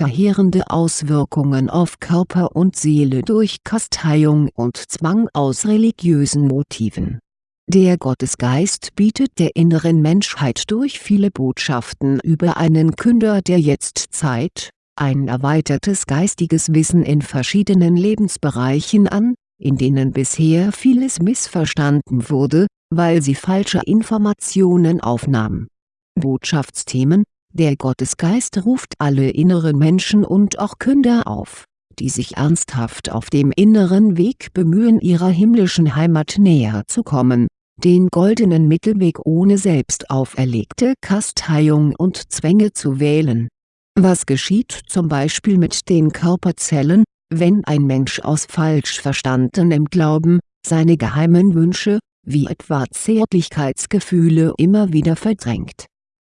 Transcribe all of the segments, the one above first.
verheerende Auswirkungen auf Körper und Seele durch Kasteiung und Zwang aus religiösen Motiven. Der Gottesgeist bietet der inneren Menschheit durch viele Botschaften über einen Künder der Jetztzeit, ein erweitertes geistiges Wissen in verschiedenen Lebensbereichen an, in denen bisher vieles missverstanden wurde, weil sie falsche Informationen aufnahm. Botschaftsthemen Der Gottesgeist ruft alle inneren Menschen und auch Künder auf, die sich ernsthaft auf dem inneren Weg bemühen ihrer himmlischen Heimat näher zu kommen, den goldenen Mittelweg ohne selbst auferlegte Kasteiung und Zwänge zu wählen. Was geschieht zum Beispiel mit den Körperzellen, wenn ein Mensch aus falsch verstandenem Glauben, seine geheimen Wünsche, wie etwa Zärtlichkeitsgefühle immer wieder verdrängt.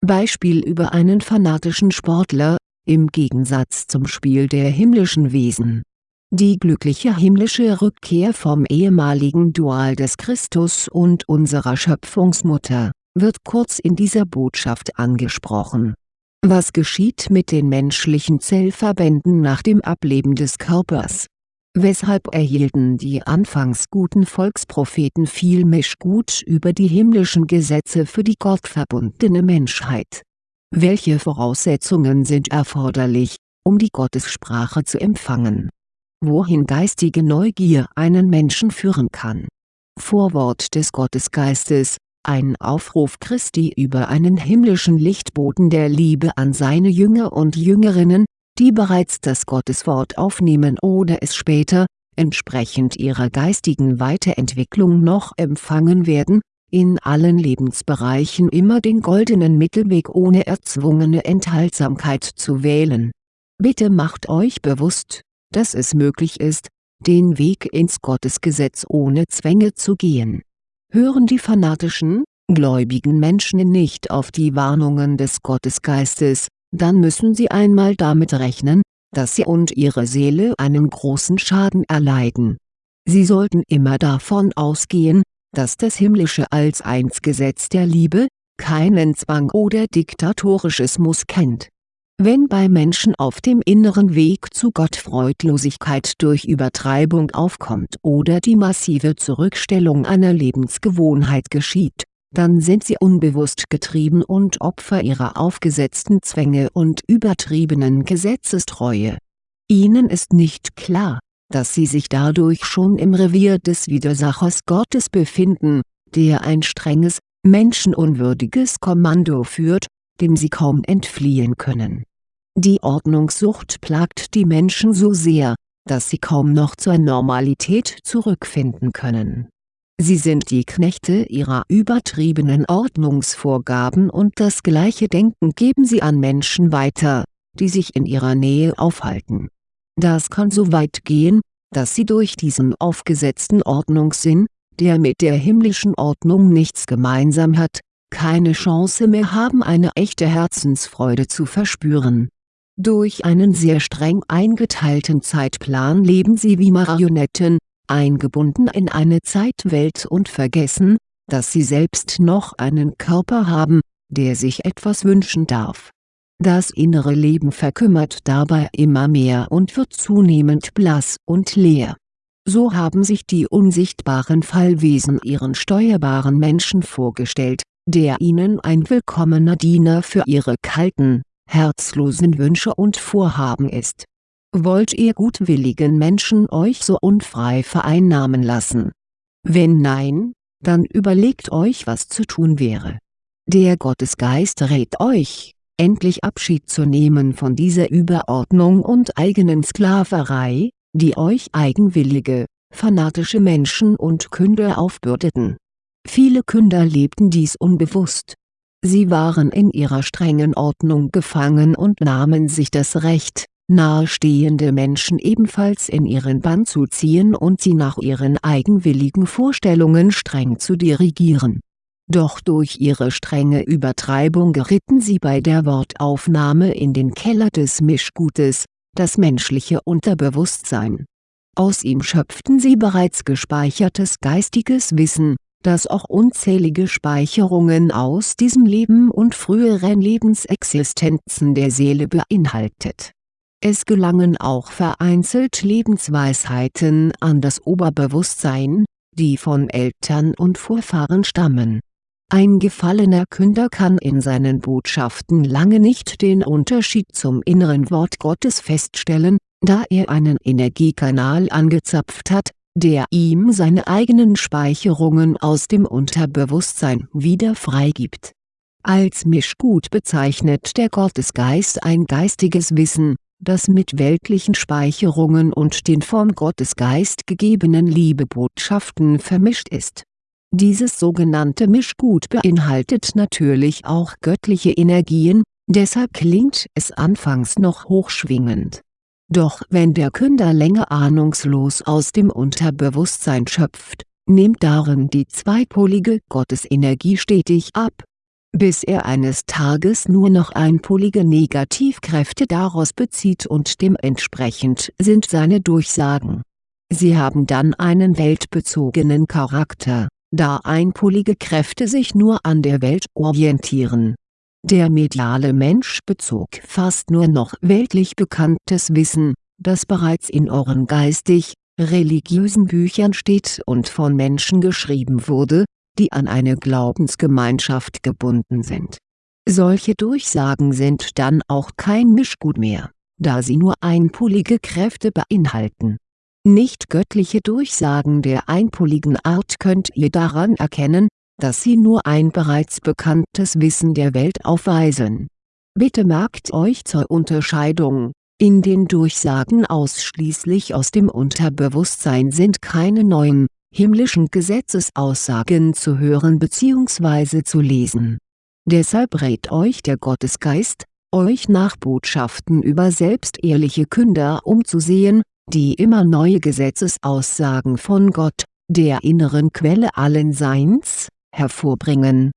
Beispiel über einen fanatischen Sportler, im Gegensatz zum Spiel der himmlischen Wesen. Die glückliche himmlische Rückkehr vom ehemaligen Dual des Christus und unserer Schöpfungsmutter, wird kurz in dieser Botschaft angesprochen was geschieht mit den menschlichen Zellverbänden nach dem Ableben des Körpers? Weshalb erhielten die anfangs guten Volkspropheten viel Mischgut über die himmlischen Gesetze für die gottverbundene Menschheit? Welche Voraussetzungen sind erforderlich, um die Gottessprache zu empfangen? Wohin geistige Neugier einen Menschen führen kann? Vorwort des Gottesgeistes ein Aufruf Christi über einen himmlischen Lichtboten der Liebe an seine Jünger und Jüngerinnen, die bereits das Gotteswort aufnehmen oder es später, entsprechend ihrer geistigen Weiterentwicklung noch empfangen werden, in allen Lebensbereichen immer den goldenen Mittelweg ohne erzwungene Enthaltsamkeit zu wählen. Bitte macht euch bewusst, dass es möglich ist, den Weg ins Gottesgesetz ohne Zwänge zu gehen Hören die fanatischen, gläubigen Menschen nicht auf die Warnungen des Gottesgeistes, dann müssen sie einmal damit rechnen, dass sie und ihre Seele einen großen Schaden erleiden. Sie sollten immer davon ausgehen, dass das Himmlische als Einsgesetz der Liebe, keinen Zwang oder diktatorisches Muss kennt wenn bei Menschen auf dem inneren Weg zu Gott Freudlosigkeit durch Übertreibung aufkommt oder die massive Zurückstellung einer Lebensgewohnheit geschieht, dann sind sie unbewusst getrieben und Opfer ihrer aufgesetzten Zwänge und übertriebenen Gesetzestreue. Ihnen ist nicht klar, dass sie sich dadurch schon im Revier des Widersachers Gottes befinden, der ein strenges, menschenunwürdiges Kommando führt dem sie kaum entfliehen können. Die Ordnungssucht plagt die Menschen so sehr, dass sie kaum noch zur Normalität zurückfinden können. Sie sind die Knechte ihrer übertriebenen Ordnungsvorgaben und das gleiche Denken geben sie an Menschen weiter, die sich in ihrer Nähe aufhalten. Das kann so weit gehen, dass sie durch diesen aufgesetzten Ordnungssinn, der mit der himmlischen Ordnung nichts gemeinsam hat, keine Chance mehr haben eine echte Herzensfreude zu verspüren. Durch einen sehr streng eingeteilten Zeitplan leben sie wie Marionetten, eingebunden in eine Zeitwelt und vergessen, dass sie selbst noch einen Körper haben, der sich etwas wünschen darf. Das innere Leben verkümmert dabei immer mehr und wird zunehmend blass und leer. So haben sich die unsichtbaren Fallwesen ihren steuerbaren Menschen vorgestellt, der ihnen ein willkommener Diener für ihre kalten, herzlosen Wünsche und Vorhaben ist. Wollt ihr gutwilligen Menschen euch so unfrei vereinnahmen lassen? Wenn nein, dann überlegt euch was zu tun wäre. Der Gottesgeist rät euch, endlich Abschied zu nehmen von dieser Überordnung und eigenen Sklaverei, die euch eigenwillige, fanatische Menschen und Künder aufbürdeten Viele Künder lebten dies unbewusst. Sie waren in ihrer strengen Ordnung gefangen und nahmen sich das Recht, nahestehende Menschen ebenfalls in ihren Bann zu ziehen und sie nach ihren eigenwilligen Vorstellungen streng zu dirigieren. Doch durch ihre strenge Übertreibung geritten sie bei der Wortaufnahme in den Keller des Mischgutes, das menschliche Unterbewusstsein. Aus ihm schöpften sie bereits gespeichertes geistiges Wissen, das auch unzählige Speicherungen aus diesem Leben und früheren Lebensexistenzen der Seele beinhaltet. Es gelangen auch vereinzelt Lebensweisheiten an das Oberbewusstsein, die von Eltern und Vorfahren stammen. Ein gefallener Künder kann in seinen Botschaften lange nicht den Unterschied zum inneren Wort Gottes feststellen, da er einen Energiekanal angezapft hat, der ihm seine eigenen Speicherungen aus dem Unterbewusstsein wieder freigibt. Als Mischgut bezeichnet der Gottesgeist ein geistiges Wissen, das mit weltlichen Speicherungen und den vom Gottesgeist gegebenen Liebebotschaften vermischt ist. Dieses sogenannte Mischgut beinhaltet natürlich auch göttliche Energien, deshalb klingt es anfangs noch hochschwingend doch wenn der Künder länger ahnungslos aus dem Unterbewusstsein schöpft, nimmt darin die zweipolige Gottesenergie stetig ab. Bis er eines Tages nur noch einpolige Negativkräfte daraus bezieht und dementsprechend sind seine Durchsagen. Sie haben dann einen weltbezogenen Charakter, da einpolige Kräfte sich nur an der Welt orientieren der mediale Mensch bezog fast nur noch weltlich bekanntes Wissen, das bereits in euren geistig, religiösen Büchern steht und von Menschen geschrieben wurde, die an eine Glaubensgemeinschaft gebunden sind. Solche Durchsagen sind dann auch kein Mischgut mehr, da sie nur einpolige Kräfte beinhalten. Nicht göttliche Durchsagen der einpoligen Art könnt ihr daran erkennen, dass sie nur ein bereits bekanntes Wissen der Welt aufweisen. Bitte merkt euch zur Unterscheidung, in den Durchsagen ausschließlich aus dem Unterbewusstsein sind keine neuen, himmlischen Gesetzesaussagen zu hören bzw. zu lesen. Deshalb rät euch der Gottesgeist, euch nach Botschaften über selbstehrliche Künder umzusehen, die immer neue Gesetzesaussagen von Gott, der inneren Quelle allen Seins, hervorbringen.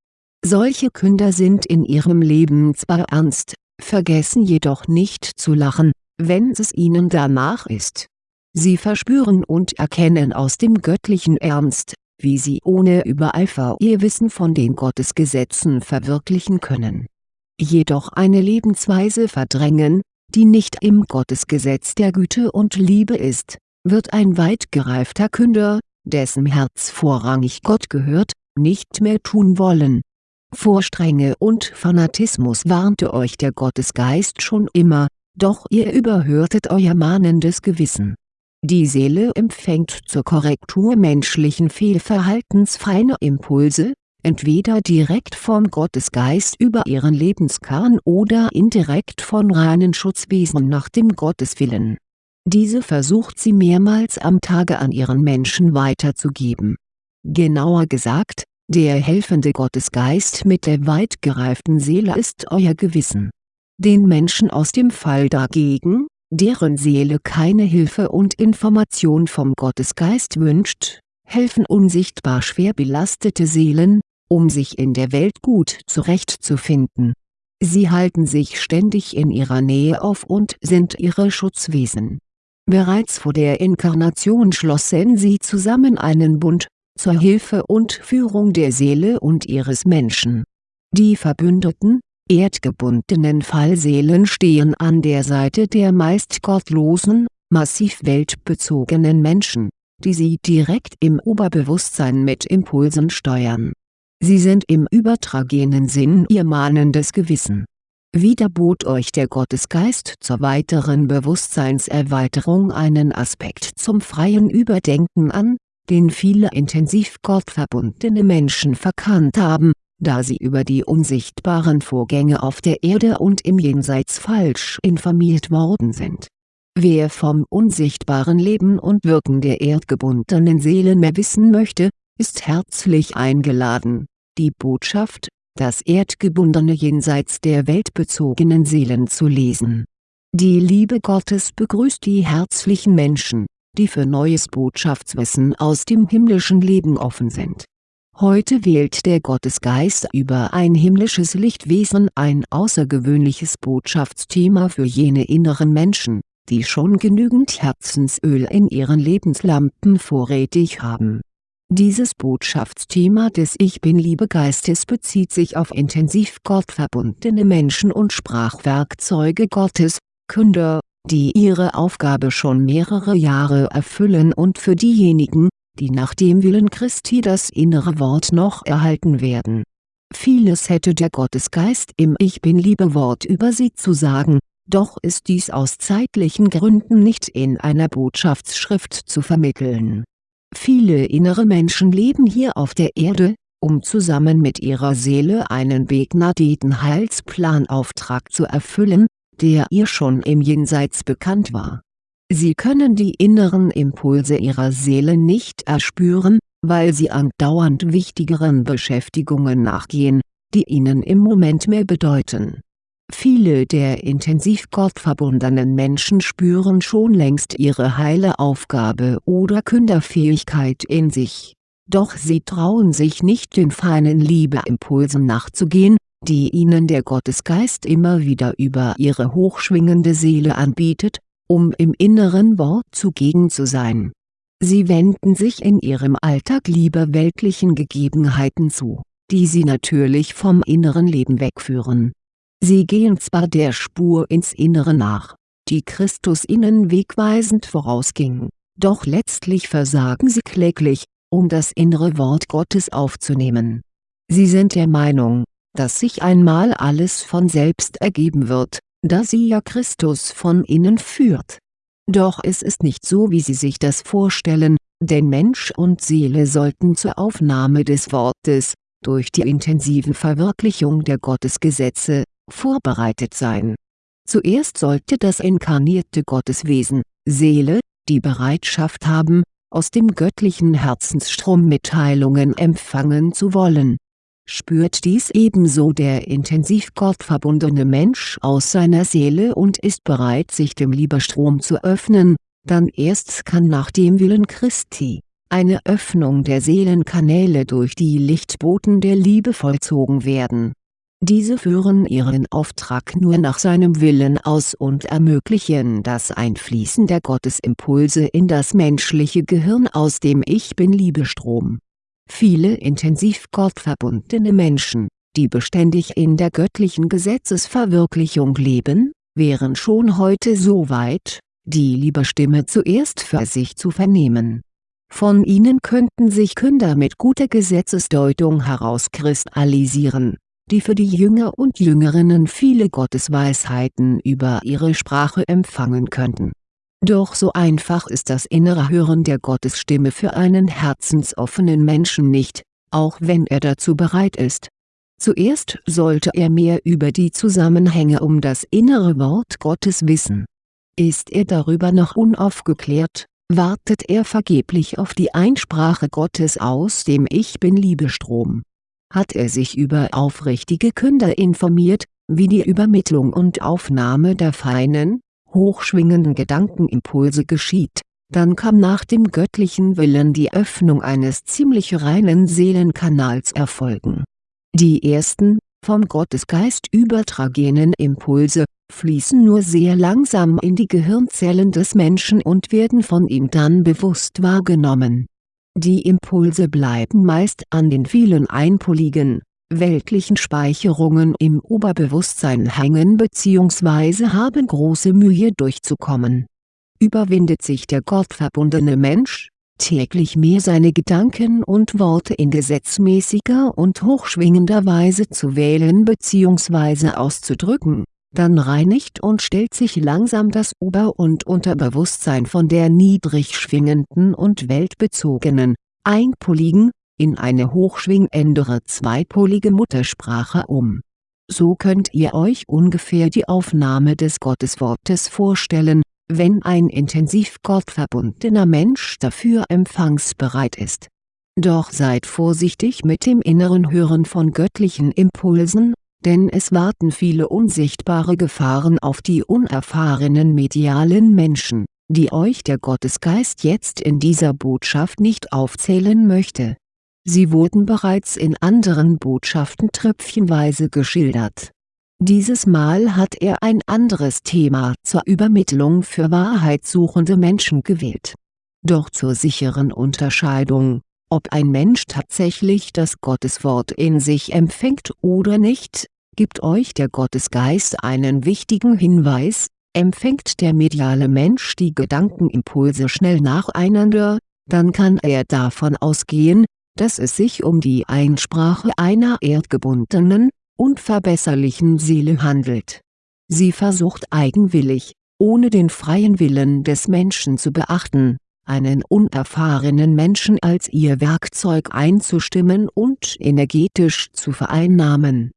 Solche Künder sind in ihrem Leben zwar ernst, vergessen jedoch nicht zu lachen, wenn es ihnen danach ist. Sie verspüren und erkennen aus dem göttlichen Ernst, wie sie ohne Übereifer ihr Wissen von den Gottesgesetzen verwirklichen können. Jedoch eine Lebensweise verdrängen, die nicht im Gottesgesetz der Güte und Liebe ist, wird ein weit gereifter Künder, dessen Herz vorrangig Gott gehört, nicht mehr tun wollen. Vor Strenge und Fanatismus warnte euch der Gottesgeist schon immer, doch ihr überhörtet euer mahnendes Gewissen. Die Seele empfängt zur Korrektur menschlichen Fehlverhaltens feine Impulse, entweder direkt vom Gottesgeist über ihren Lebenskern oder indirekt von reinen Schutzwesen nach dem Gotteswillen. Diese versucht sie mehrmals am Tage an ihren Menschen weiterzugeben Genauer gesagt, der helfende Gottesgeist mit der weit gereiften Seele ist euer Gewissen. Den Menschen aus dem Fall dagegen, deren Seele keine Hilfe und Information vom Gottesgeist wünscht, helfen unsichtbar schwer belastete Seelen, um sich in der Welt gut zurechtzufinden. Sie halten sich ständig in ihrer Nähe auf und sind ihre Schutzwesen. Bereits vor der Inkarnation schlossen sie zusammen einen Bund, zur Hilfe und Führung der Seele und ihres Menschen. Die verbündeten, erdgebundenen Fallseelen stehen an der Seite der meist gottlosen, massiv weltbezogenen Menschen, die sie direkt im Oberbewusstsein mit Impulsen steuern. Sie sind im übertragenen Sinn ihr mahnendes Gewissen. Wieder bot euch der Gottesgeist zur weiteren Bewusstseinserweiterung einen Aspekt zum freien Überdenken an, den viele intensiv gottverbundene Menschen verkannt haben, da sie über die unsichtbaren Vorgänge auf der Erde und im Jenseits falsch informiert worden sind. Wer vom unsichtbaren Leben und Wirken der erdgebundenen Seelen mehr wissen möchte, ist herzlich eingeladen, die Botschaft, das erdgebundene Jenseits der weltbezogenen Seelen zu lesen. Die Liebe Gottes begrüßt die herzlichen Menschen die für neues Botschaftswissen aus dem himmlischen Leben offen sind. Heute wählt der Gottesgeist über ein himmlisches Lichtwesen ein außergewöhnliches Botschaftsthema für jene inneren Menschen, die schon genügend Herzensöl in ihren Lebenslampen vorrätig haben. Dieses Botschaftsthema des Ich Bin-Liebegeistes bezieht sich auf intensiv gottverbundene Menschen und Sprachwerkzeuge Gottes, Künder, die ihre Aufgabe schon mehrere Jahre erfüllen und für diejenigen, die nach dem Willen Christi das innere Wort noch erhalten werden. Vieles hätte der Gottesgeist im Ich Bin-Liebe-Wort über sie zu sagen, doch ist dies aus zeitlichen Gründen nicht in einer Botschaftsschrift zu vermitteln. Viele innere Menschen leben hier auf der Erde, um zusammen mit ihrer Seele einen begnadeten Heilsplanauftrag zu erfüllen, der ihr schon im Jenseits bekannt war. Sie können die inneren Impulse ihrer Seele nicht erspüren, weil sie andauernd wichtigeren Beschäftigungen nachgehen, die ihnen im Moment mehr bedeuten. Viele der intensiv gottverbundenen Menschen spüren schon längst ihre heile Aufgabe oder Künderfähigkeit in sich, doch sie trauen sich nicht den feinen Liebeimpulsen nachzugehen, die ihnen der Gottesgeist immer wieder über ihre hochschwingende Seele anbietet, um im inneren Wort zugegen zu sein. Sie wenden sich in ihrem Alltag lieber weltlichen Gegebenheiten zu, die sie natürlich vom inneren Leben wegführen. Sie gehen zwar der Spur ins Innere nach, die Christus ihnen wegweisend vorausging, doch letztlich versagen sie kläglich, um das innere Wort Gottes aufzunehmen. Sie sind der Meinung, dass sich einmal alles von selbst ergeben wird, da sie ja Christus von innen führt. Doch es ist nicht so wie sie sich das vorstellen, denn Mensch und Seele sollten zur Aufnahme des Wortes, durch die intensive Verwirklichung der Gottesgesetze, vorbereitet sein. Zuerst sollte das inkarnierte Gotteswesen, Seele, die Bereitschaft haben, aus dem göttlichen Herzensstrom Mitteilungen empfangen zu wollen spürt dies ebenso der intensiv gottverbundene Mensch aus seiner Seele und ist bereit sich dem Liebestrom zu öffnen, dann erst kann nach dem Willen Christi, eine Öffnung der Seelenkanäle durch die Lichtboten der Liebe vollzogen werden. Diese führen ihren Auftrag nur nach seinem Willen aus und ermöglichen das Einfließen der Gottesimpulse in das menschliche Gehirn aus dem Ich-Bin-Liebestrom Viele intensiv gottverbundene Menschen, die beständig in der göttlichen Gesetzesverwirklichung leben, wären schon heute so weit, die Liebestimme zuerst für sich zu vernehmen. Von ihnen könnten sich Künder mit guter Gesetzesdeutung herauskristallisieren, die für die Jünger und Jüngerinnen viele Gottesweisheiten über ihre Sprache empfangen könnten doch so einfach ist das innere Hören der Gottesstimme für einen herzensoffenen Menschen nicht, auch wenn er dazu bereit ist. Zuerst sollte er mehr über die Zusammenhänge um das innere Wort Gottes wissen. Ist er darüber noch unaufgeklärt, wartet er vergeblich auf die Einsprache Gottes aus dem Ich Bin-Liebestrom. Hat er sich über aufrichtige Künder informiert, wie die Übermittlung und Aufnahme der feinen, hochschwingenden Gedankenimpulse geschieht, dann kann nach dem göttlichen Willen die Öffnung eines ziemlich reinen Seelenkanals erfolgen. Die ersten, vom Gottesgeist übertragenen Impulse, fließen nur sehr langsam in die Gehirnzellen des Menschen und werden von ihm dann bewusst wahrgenommen. Die Impulse bleiben meist an den vielen einpoligen, weltlichen Speicherungen im Oberbewusstsein hängen bzw. haben große Mühe durchzukommen. Überwindet sich der gottverbundene Mensch, täglich mehr seine Gedanken und Worte in gesetzmäßiger und hochschwingender Weise zu wählen bzw. auszudrücken, dann reinigt und stellt sich langsam das Ober- und Unterbewusstsein von der niedrig schwingenden und weltbezogenen, einpoligen, in eine hochschwingendere zweipolige Muttersprache um. So könnt ihr euch ungefähr die Aufnahme des Gotteswortes vorstellen, wenn ein intensiv gottverbundener Mensch dafür empfangsbereit ist. Doch seid vorsichtig mit dem inneren Hören von göttlichen Impulsen, denn es warten viele unsichtbare Gefahren auf die unerfahrenen medialen Menschen, die euch der Gottesgeist jetzt in dieser Botschaft nicht aufzählen möchte Sie wurden bereits in anderen Botschaften tröpfchenweise geschildert. Dieses Mal hat er ein anderes Thema zur Übermittlung für wahrheitssuchende Menschen gewählt. Doch zur sicheren Unterscheidung, ob ein Mensch tatsächlich das Gotteswort in sich empfängt oder nicht, gibt euch der Gottesgeist einen wichtigen Hinweis, Empfängt der mediale Mensch die Gedankenimpulse schnell nacheinander, dann kann er davon ausgehen, dass es sich um die Einsprache einer erdgebundenen, unverbesserlichen Seele handelt. Sie versucht eigenwillig, ohne den freien Willen des Menschen zu beachten, einen unerfahrenen Menschen als ihr Werkzeug einzustimmen und energetisch zu vereinnahmen.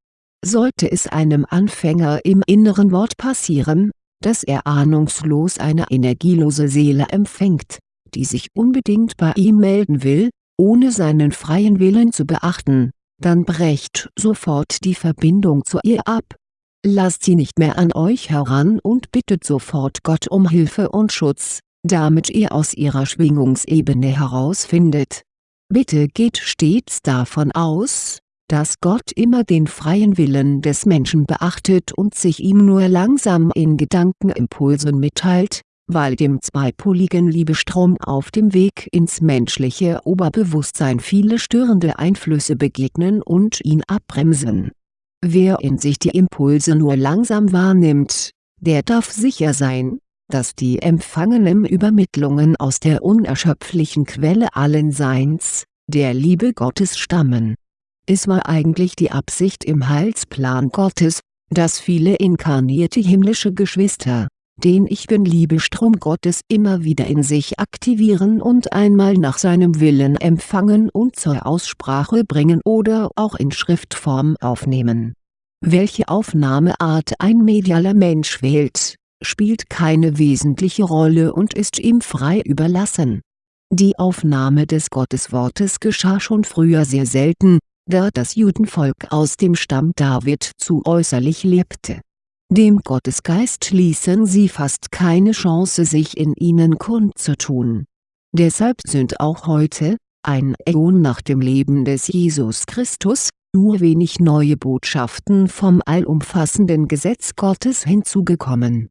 Sollte es einem Anfänger im inneren Wort passieren, dass er ahnungslos eine energielose Seele empfängt, die sich unbedingt bei ihm melden will, ohne seinen freien Willen zu beachten, dann brecht sofort die Verbindung zu ihr ab. Lasst sie nicht mehr an euch heran und bittet sofort Gott um Hilfe und Schutz, damit ihr aus ihrer Schwingungsebene herausfindet. Bitte geht stets davon aus, dass Gott immer den freien Willen des Menschen beachtet und sich ihm nur langsam in Gedankenimpulsen mitteilt, weil dem zweipoligen Liebestrom auf dem Weg ins menschliche Oberbewusstsein viele störende Einflüsse begegnen und ihn abbremsen. Wer in sich die Impulse nur langsam wahrnimmt, der darf sicher sein, dass die empfangenen Übermittlungen aus der unerschöpflichen Quelle allen Seins, der Liebe Gottes stammen. Es war eigentlich die Absicht im Heilsplan Gottes, dass viele inkarnierte himmlische Geschwister, den Ich Bin-Liebestrom Gottes immer wieder in sich aktivieren und einmal nach seinem Willen empfangen und zur Aussprache bringen oder auch in Schriftform aufnehmen. Welche Aufnahmeart ein medialer Mensch wählt, spielt keine wesentliche Rolle und ist ihm frei überlassen. Die Aufnahme des Gotteswortes geschah schon früher sehr selten, da das Judenvolk aus dem Stamm David zu äußerlich lebte dem Gottesgeist ließen sie fast keine Chance sich in ihnen kundzutun. Deshalb sind auch heute, ein Äon nach dem Leben des Jesus Christus, nur wenig neue Botschaften vom allumfassenden Gesetz Gottes hinzugekommen.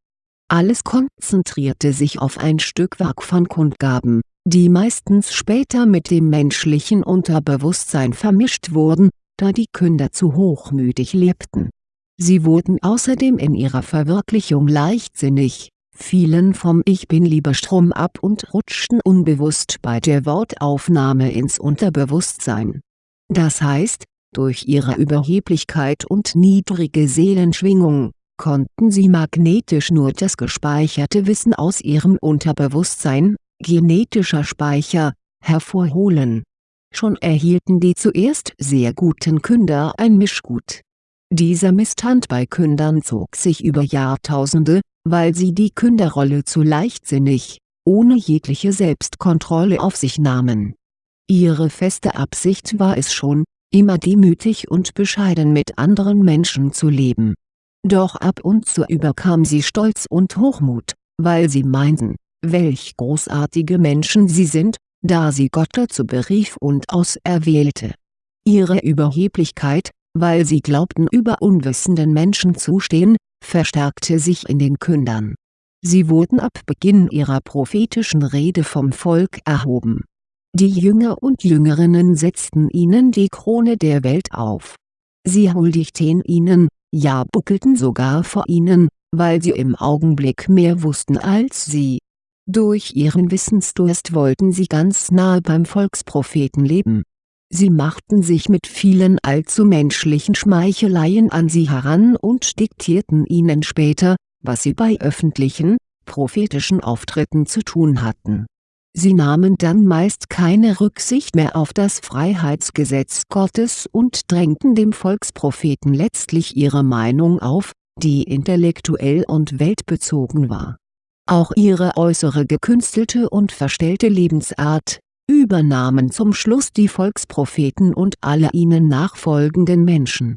Alles konzentrierte sich auf ein Stückwerk von Kundgaben, die meistens später mit dem menschlichen Unterbewusstsein vermischt wurden, da die Künder zu hochmütig lebten Sie wurden außerdem in ihrer Verwirklichung leichtsinnig, fielen vom Ich Bin-Liebestrom ab und rutschten unbewusst bei der Wortaufnahme ins Unterbewusstsein. Das heißt, durch ihre Überheblichkeit und niedrige Seelenschwingung, konnten sie magnetisch nur das gespeicherte Wissen aus ihrem Unterbewusstsein, genetischer Speicher, hervorholen. Schon erhielten die zuerst sehr guten Künder ein Mischgut dieser Missstand bei Kündern zog sich über Jahrtausende, weil sie die Künderrolle zu leichtsinnig, ohne jegliche Selbstkontrolle auf sich nahmen. Ihre feste Absicht war es schon, immer demütig und bescheiden mit anderen Menschen zu leben. Doch ab und zu überkam sie Stolz und Hochmut, weil sie meinten, welch großartige Menschen sie sind, da sie Gott dazu berief und auserwählte. Ihre Überheblichkeit, weil sie glaubten über unwissenden Menschen zu stehen, verstärkte sich in den Kündern. Sie wurden ab Beginn ihrer prophetischen Rede vom Volk erhoben. Die Jünger und Jüngerinnen setzten ihnen die Krone der Welt auf. Sie huldigten ihnen, ja buckelten sogar vor ihnen, weil sie im Augenblick mehr wussten als sie. Durch ihren Wissensdurst wollten sie ganz nahe beim Volkspropheten leben Sie machten sich mit vielen allzu menschlichen Schmeicheleien an sie heran und diktierten ihnen später, was sie bei öffentlichen, prophetischen Auftritten zu tun hatten. Sie nahmen dann meist keine Rücksicht mehr auf das Freiheitsgesetz Gottes und drängten dem Volkspropheten letztlich ihre Meinung auf, die intellektuell und weltbezogen war. Auch ihre äußere gekünstelte und verstellte Lebensart, übernahmen zum Schluss die Volkspropheten und alle ihnen nachfolgenden Menschen.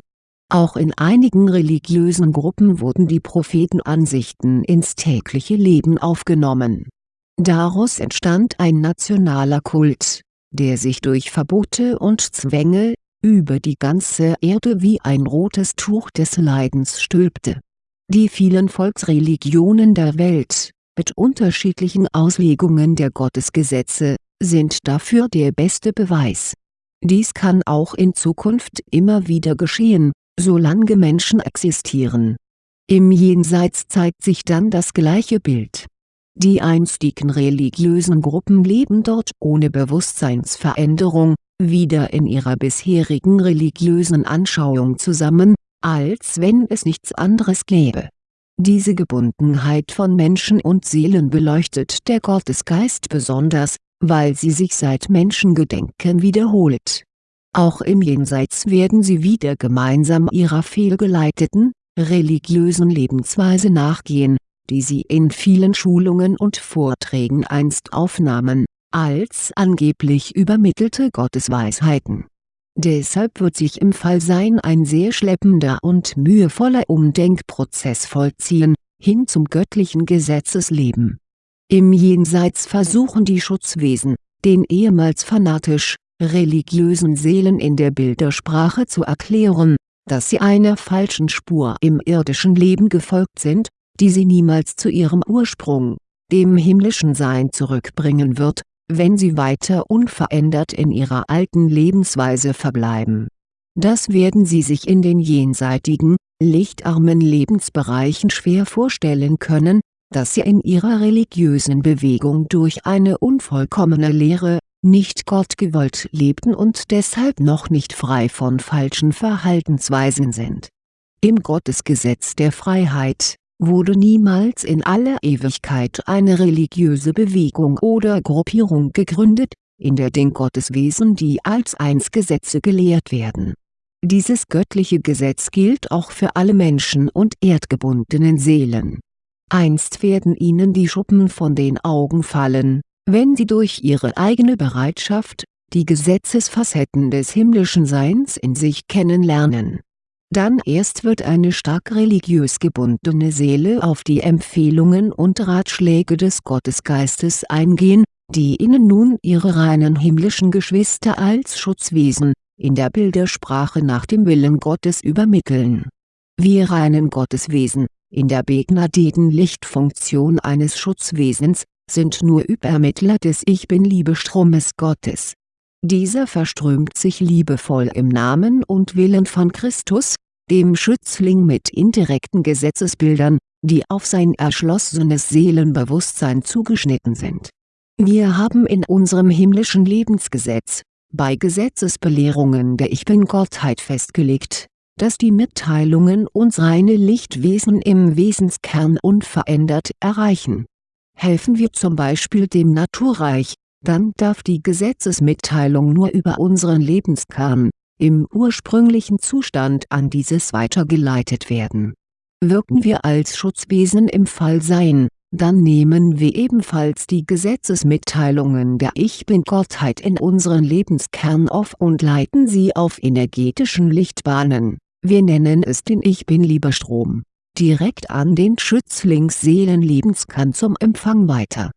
Auch in einigen religiösen Gruppen wurden die Prophetenansichten ins tägliche Leben aufgenommen. Daraus entstand ein nationaler Kult, der sich durch Verbote und Zwänge, über die ganze Erde wie ein rotes Tuch des Leidens stülpte. Die vielen Volksreligionen der Welt, mit unterschiedlichen Auslegungen der Gottesgesetze, sind dafür der beste Beweis. Dies kann auch in Zukunft immer wieder geschehen, solange Menschen existieren. Im Jenseits zeigt sich dann das gleiche Bild. Die einstigen religiösen Gruppen leben dort ohne Bewusstseinsveränderung, wieder in ihrer bisherigen religiösen Anschauung zusammen, als wenn es nichts anderes gäbe. Diese Gebundenheit von Menschen und Seelen beleuchtet der Gottesgeist besonders, weil sie sich seit Menschengedenken wiederholt. Auch im Jenseits werden sie wieder gemeinsam ihrer fehlgeleiteten, religiösen Lebensweise nachgehen, die sie in vielen Schulungen und Vorträgen einst aufnahmen, als angeblich übermittelte Gottesweisheiten. Deshalb wird sich im Fallsein ein sehr schleppender und mühevoller Umdenkprozess vollziehen, hin zum göttlichen Gesetzesleben. Im Jenseits versuchen die Schutzwesen, den ehemals fanatisch, religiösen Seelen in der Bildersprache zu erklären, dass sie einer falschen Spur im irdischen Leben gefolgt sind, die sie niemals zu ihrem Ursprung, dem himmlischen Sein zurückbringen wird, wenn sie weiter unverändert in ihrer alten Lebensweise verbleiben. Das werden sie sich in den jenseitigen, lichtarmen Lebensbereichen schwer vorstellen können, dass sie in ihrer religiösen Bewegung durch eine unvollkommene Lehre, nicht gottgewollt lebten und deshalb noch nicht frei von falschen Verhaltensweisen sind. Im Gottesgesetz der Freiheit, wurde niemals in aller Ewigkeit eine religiöse Bewegung oder Gruppierung gegründet, in der den Gotteswesen die als eins Gesetze gelehrt werden. Dieses göttliche Gesetz gilt auch für alle Menschen und erdgebundenen Seelen. Einst werden ihnen die Schuppen von den Augen fallen, wenn sie durch ihre eigene Bereitschaft, die Gesetzesfacetten des himmlischen Seins in sich kennenlernen. Dann erst wird eine stark religiös gebundene Seele auf die Empfehlungen und Ratschläge des Gottesgeistes eingehen, die ihnen nun ihre reinen himmlischen Geschwister als Schutzwesen, in der Bildersprache nach dem Willen Gottes übermitteln. Wir reinen Gotteswesen, in der Begnadeten-Lichtfunktion eines Schutzwesens, sind nur Übermittler des Ich Bin-Liebestromes Gottes. Dieser verströmt sich liebevoll im Namen und Willen von Christus, dem Schützling mit indirekten Gesetzesbildern, die auf sein erschlossenes Seelenbewusstsein zugeschnitten sind. Wir haben in unserem himmlischen Lebensgesetz, bei Gesetzesbelehrungen der Ich Bin-Gottheit festgelegt, dass die Mitteilungen uns reine Lichtwesen im Wesenskern unverändert erreichen Helfen wir zum Beispiel dem Naturreich, dann darf die Gesetzesmitteilung nur über unseren Lebenskern, im ursprünglichen Zustand an dieses weitergeleitet werden. Wirken wir als Schutzwesen im Fallsein, dann nehmen wir ebenfalls die Gesetzesmitteilungen der Ich Bin-Gottheit in unseren Lebenskern auf und leiten sie auf energetischen Lichtbahnen, wir nennen es den Ich Bin-Lieberstrom direkt an den Schützlingsseelenlebenskern zum Empfang weiter.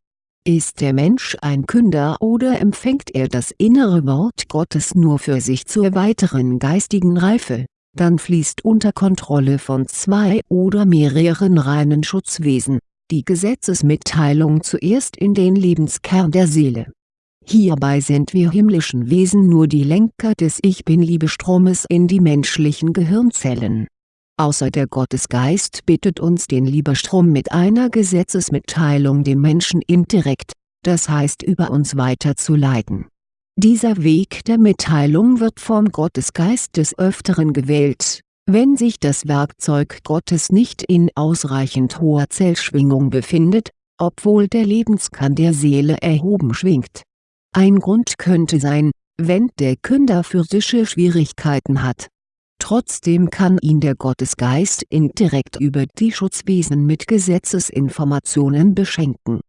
Ist der Mensch ein Künder oder empfängt er das innere Wort Gottes nur für sich zur weiteren geistigen Reife, dann fließt unter Kontrolle von zwei oder mehreren reinen Schutzwesen, die Gesetzesmitteilung zuerst in den Lebenskern der Seele. Hierbei sind wir himmlischen Wesen nur die Lenker des Ich Bin-Liebestromes in die menschlichen Gehirnzellen Außer der Gottesgeist bittet uns den Lieberstrom mit einer Gesetzesmitteilung dem Menschen indirekt, das heißt über uns weiterzuleiten. Dieser Weg der Mitteilung wird vom Gottesgeist des Öfteren gewählt, wenn sich das Werkzeug Gottes nicht in ausreichend hoher Zellschwingung befindet, obwohl der Lebenskern der Seele erhoben schwingt. Ein Grund könnte sein, wenn der Künder physische Schwierigkeiten hat Trotzdem kann ihn der Gottesgeist indirekt über die Schutzwesen mit Gesetzesinformationen beschenken.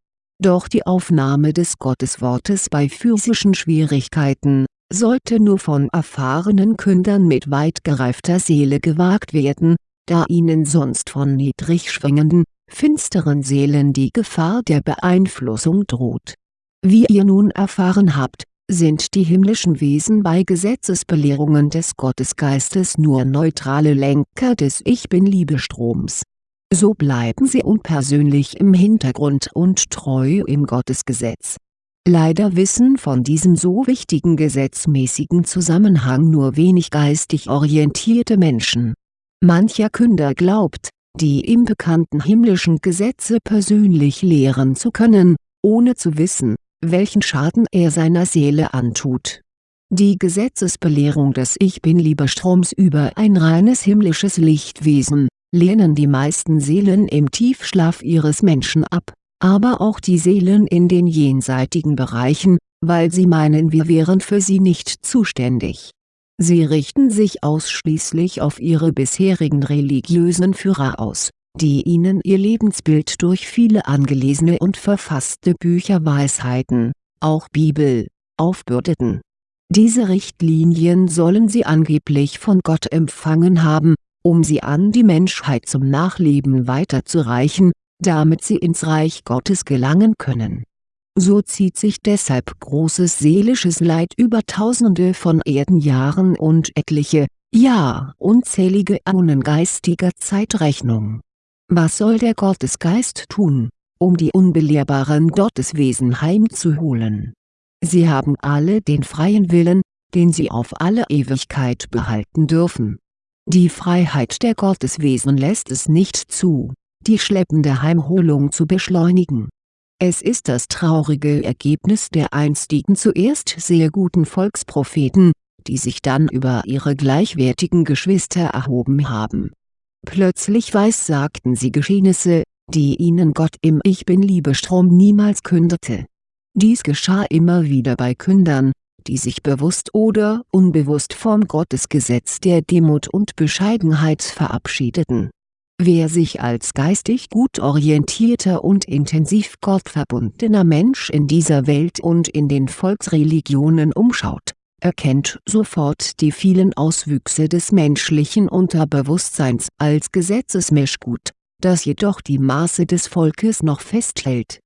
Doch die Aufnahme des Gotteswortes bei physischen Schwierigkeiten, sollte nur von erfahrenen Kündern mit weit gereifter Seele gewagt werden, da ihnen sonst von niedrig schwingenden, finsteren Seelen die Gefahr der Beeinflussung droht. Wie ihr nun erfahren habt, sind die himmlischen Wesen bei Gesetzesbelehrungen des Gottesgeistes nur neutrale Lenker des Ich-Bin-Liebestroms. So bleiben sie unpersönlich im Hintergrund und treu im Gottesgesetz. Leider wissen von diesem so wichtigen gesetzmäßigen Zusammenhang nur wenig geistig orientierte Menschen. Mancher Künder glaubt, die ihm bekannten himmlischen Gesetze persönlich lehren zu können, ohne zu wissen, welchen Schaden er seiner Seele antut. Die Gesetzesbelehrung des Ich Bin-Liebestroms über ein reines himmlisches Lichtwesen, lehnen die meisten Seelen im Tiefschlaf ihres Menschen ab, aber auch die Seelen in den jenseitigen Bereichen, weil sie meinen wir wären für sie nicht zuständig. Sie richten sich ausschließlich auf ihre bisherigen religiösen Führer aus, die ihnen ihr Lebensbild durch viele angelesene und verfasste Bücherweisheiten, auch Bibel, aufbürdeten. Diese Richtlinien sollen sie angeblich von Gott empfangen haben, um sie an die Menschheit zum Nachleben weiterzureichen, damit sie ins Reich Gottes gelangen können so zieht sich deshalb großes seelisches Leid über tausende von Erdenjahren und etliche, ja unzählige Äonen geistiger Zeitrechnung. Was soll der Gottesgeist tun, um die unbelehrbaren Gotteswesen heimzuholen? Sie haben alle den freien Willen, den sie auf alle Ewigkeit behalten dürfen. Die Freiheit der Gotteswesen lässt es nicht zu, die schleppende Heimholung zu beschleunigen es ist das traurige Ergebnis der einstigen zuerst sehr guten Volkspropheten, die sich dann über ihre gleichwertigen Geschwister erhoben haben. Plötzlich weissagten sie Geschehnisse, die ihnen Gott im Ich Bin-Liebestrom niemals kündete. Dies geschah immer wieder bei Kündern, die sich bewusst oder unbewusst vom Gottesgesetz der Demut und Bescheidenheit verabschiedeten Wer sich als geistig gut orientierter und intensiv gottverbundener Mensch in dieser Welt und in den Volksreligionen umschaut, erkennt sofort die vielen Auswüchse des menschlichen Unterbewusstseins als Gesetzesmischgut, das jedoch die Maße des Volkes noch festhält.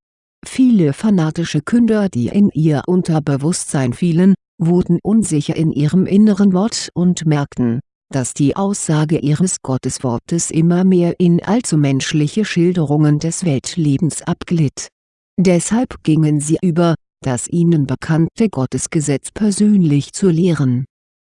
Viele fanatische Künder die in ihr Unterbewusstsein fielen, wurden unsicher in ihrem inneren Wort und merkten, dass die Aussage ihres Gotteswortes immer mehr in allzu menschliche Schilderungen des Weltlebens abglitt. Deshalb gingen sie über, das ihnen bekannte Gottesgesetz persönlich zu lehren.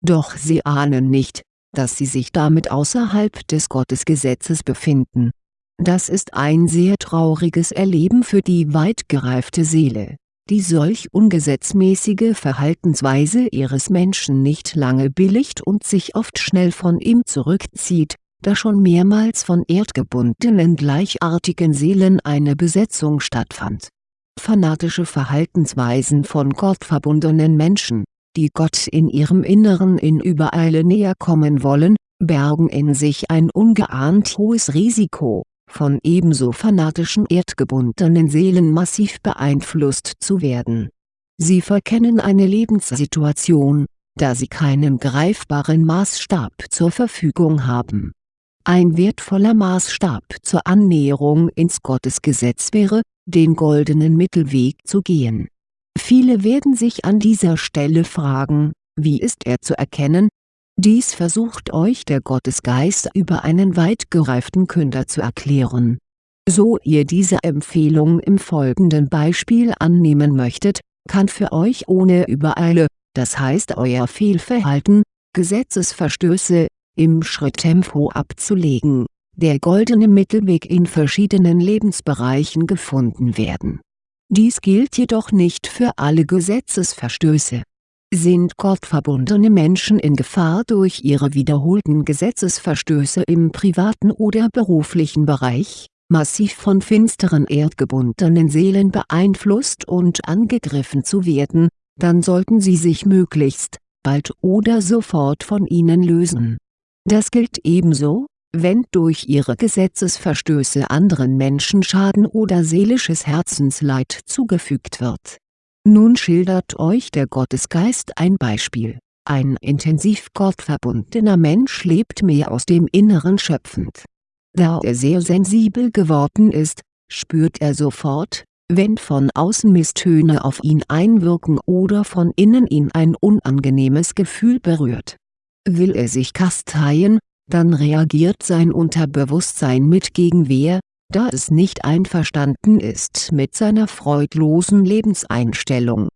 Doch sie ahnen nicht, dass sie sich damit außerhalb des Gottesgesetzes befinden. Das ist ein sehr trauriges Erleben für die weit gereifte Seele die solch ungesetzmäßige Verhaltensweise ihres Menschen nicht lange billigt und sich oft schnell von ihm zurückzieht, da schon mehrmals von erdgebundenen gleichartigen Seelen eine Besetzung stattfand. Fanatische Verhaltensweisen von gottverbundenen Menschen, die Gott in ihrem Inneren in Übereile näher kommen wollen, bergen in sich ein ungeahnt hohes Risiko von ebenso fanatischen erdgebundenen Seelen massiv beeinflusst zu werden. Sie verkennen eine Lebenssituation, da sie keinen greifbaren Maßstab zur Verfügung haben. Ein wertvoller Maßstab zur Annäherung ins Gottesgesetz wäre, den goldenen Mittelweg zu gehen. Viele werden sich an dieser Stelle fragen, wie ist er zu erkennen, dies versucht euch der Gottesgeist über einen weit gereiften Künder zu erklären. So ihr diese Empfehlung im folgenden Beispiel annehmen möchtet, kann für euch ohne Übereile, das heißt euer Fehlverhalten, Gesetzesverstöße, im Schritttempo abzulegen, der goldene Mittelweg in verschiedenen Lebensbereichen gefunden werden. Dies gilt jedoch nicht für alle Gesetzesverstöße sind gottverbundene Menschen in Gefahr durch ihre wiederholten Gesetzesverstöße im privaten oder beruflichen Bereich, massiv von finsteren erdgebundenen Seelen beeinflusst und angegriffen zu werden, dann sollten sie sich möglichst, bald oder sofort von ihnen lösen. Das gilt ebenso, wenn durch ihre Gesetzesverstöße anderen Menschen Schaden oder seelisches Herzensleid zugefügt wird nun schildert euch der Gottesgeist ein Beispiel, ein intensiv gottverbundener Mensch lebt mehr aus dem Inneren schöpfend. Da er sehr sensibel geworden ist, spürt er sofort, wenn von außen Misstöne auf ihn einwirken oder von innen ihn ein unangenehmes Gefühl berührt. Will er sich kasteien, dann reagiert sein Unterbewusstsein mit Gegenwehr, da es nicht einverstanden ist mit seiner freudlosen Lebenseinstellung.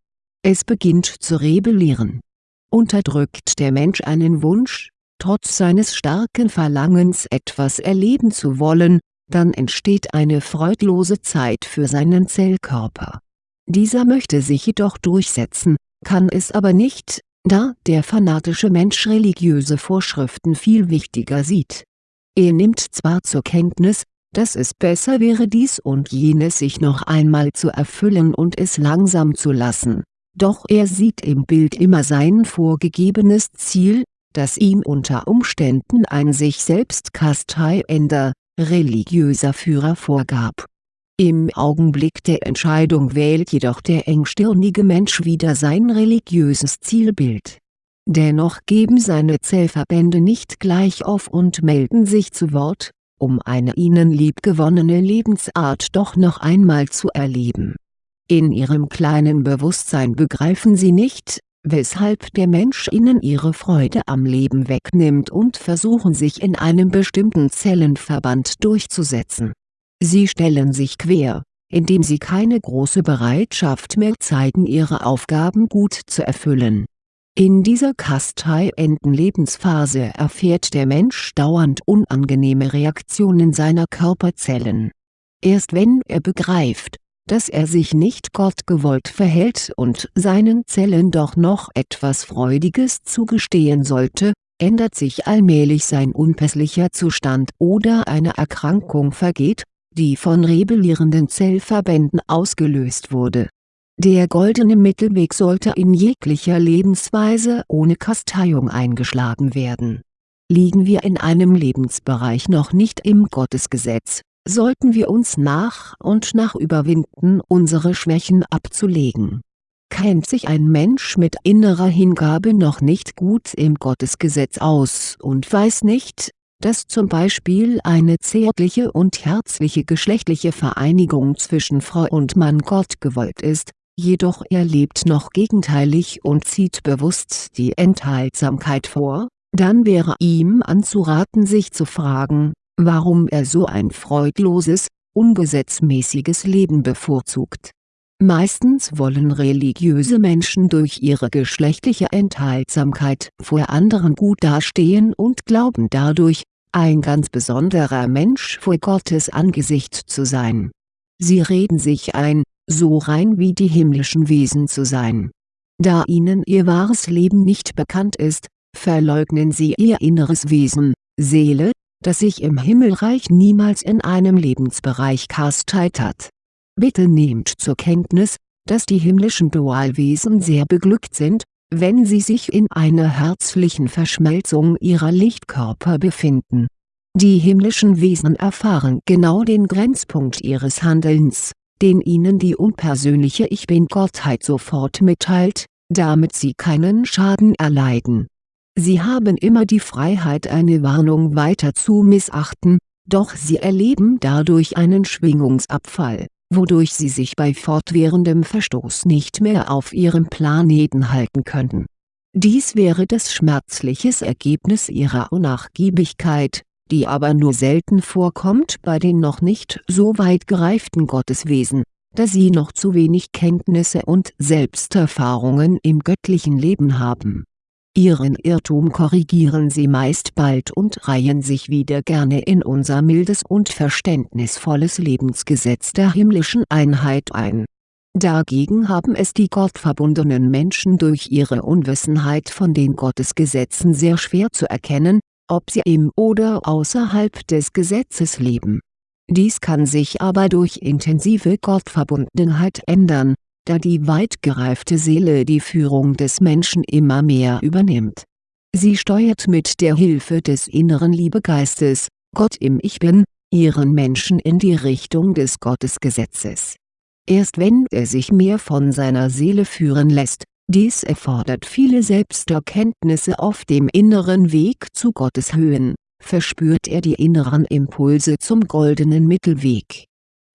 Es beginnt zu rebellieren. Unterdrückt der Mensch einen Wunsch, trotz seines starken Verlangens etwas erleben zu wollen, dann entsteht eine freudlose Zeit für seinen Zellkörper. Dieser möchte sich jedoch durchsetzen, kann es aber nicht, da der fanatische Mensch religiöse Vorschriften viel wichtiger sieht. Er nimmt zwar zur Kenntnis, dass es besser wäre dies und jenes sich noch einmal zu erfüllen und es langsam zu lassen, doch er sieht im Bild immer sein vorgegebenes Ziel, das ihm unter Umständen ein sich selbst kasteiender, religiöser Führer vorgab. Im Augenblick der Entscheidung wählt jedoch der engstirnige Mensch wieder sein religiöses Zielbild. Dennoch geben seine Zellverbände nicht gleich auf und melden sich zu Wort, um eine ihnen liebgewonnene Lebensart doch noch einmal zu erleben. In ihrem kleinen Bewusstsein begreifen sie nicht, weshalb der Mensch ihnen ihre Freude am Leben wegnimmt und versuchen sich in einem bestimmten Zellenverband durchzusetzen. Sie stellen sich quer, indem sie keine große Bereitschaft mehr zeigen ihre Aufgaben gut zu erfüllen. In dieser kasteienden Lebensphase erfährt der Mensch dauernd unangenehme Reaktionen seiner Körperzellen. Erst wenn er begreift, dass er sich nicht gottgewollt verhält und seinen Zellen doch noch etwas Freudiges zugestehen sollte, ändert sich allmählich sein unpässlicher Zustand oder eine Erkrankung vergeht, die von rebellierenden Zellverbänden ausgelöst wurde. Der goldene Mittelweg sollte in jeglicher Lebensweise ohne Kasteiung eingeschlagen werden. Liegen wir in einem Lebensbereich noch nicht im Gottesgesetz, sollten wir uns nach und nach überwinden unsere Schwächen abzulegen. Kennt sich ein Mensch mit innerer Hingabe noch nicht gut im Gottesgesetz aus und weiß nicht, dass zum Beispiel eine zärtliche und herzliche geschlechtliche Vereinigung zwischen Frau und Mann Gott gewollt ist, jedoch er lebt noch gegenteilig und zieht bewusst die Enthaltsamkeit vor, dann wäre ihm anzuraten sich zu fragen, warum er so ein freudloses, ungesetzmäßiges Leben bevorzugt. Meistens wollen religiöse Menschen durch ihre geschlechtliche Enthaltsamkeit vor anderen gut dastehen und glauben dadurch, ein ganz besonderer Mensch vor Gottes Angesicht zu sein. Sie reden sich ein, so rein wie die himmlischen Wesen zu sein. Da ihnen ihr wahres Leben nicht bekannt ist, verleugnen sie ihr inneres Wesen, Seele, das sich im Himmelreich niemals in einem Lebensbereich kasteit hat. Bitte nehmt zur Kenntnis, dass die himmlischen Dualwesen sehr beglückt sind, wenn sie sich in einer herzlichen Verschmelzung ihrer Lichtkörper befinden. Die himmlischen Wesen erfahren genau den Grenzpunkt ihres Handelns, den ihnen die unpersönliche Ich Bin-Gottheit sofort mitteilt, damit sie keinen Schaden erleiden Sie haben immer die Freiheit eine Warnung weiter zu missachten, doch sie erleben dadurch einen Schwingungsabfall, wodurch sie sich bei fortwährendem Verstoß nicht mehr auf ihrem Planeten halten könnten. Dies wäre das schmerzliches Ergebnis ihrer Unnachgiebigkeit, die aber nur selten vorkommt bei den noch nicht so weit gereiften Gotteswesen, da sie noch zu wenig Kenntnisse und Selbsterfahrungen im göttlichen Leben haben Ihren Irrtum korrigieren sie meist bald und reihen sich wieder gerne in unser mildes und verständnisvolles Lebensgesetz der himmlischen Einheit ein. Dagegen haben es die gottverbundenen Menschen durch ihre Unwissenheit von den Gottesgesetzen sehr schwer zu erkennen, ob sie im oder außerhalb des Gesetzes leben. Dies kann sich aber durch intensive Gottverbundenheit ändern, da die weit gereifte Seele die Führung des Menschen immer mehr übernimmt. Sie steuert mit der Hilfe des inneren Liebegeistes, Gott im Ich Bin, ihren Menschen in die Richtung des Gottesgesetzes. Erst wenn er sich mehr von seiner Seele führen lässt, dies erfordert viele Selbsterkenntnisse auf dem inneren Weg zu Gottes Höhen, verspürt er die inneren Impulse zum goldenen Mittelweg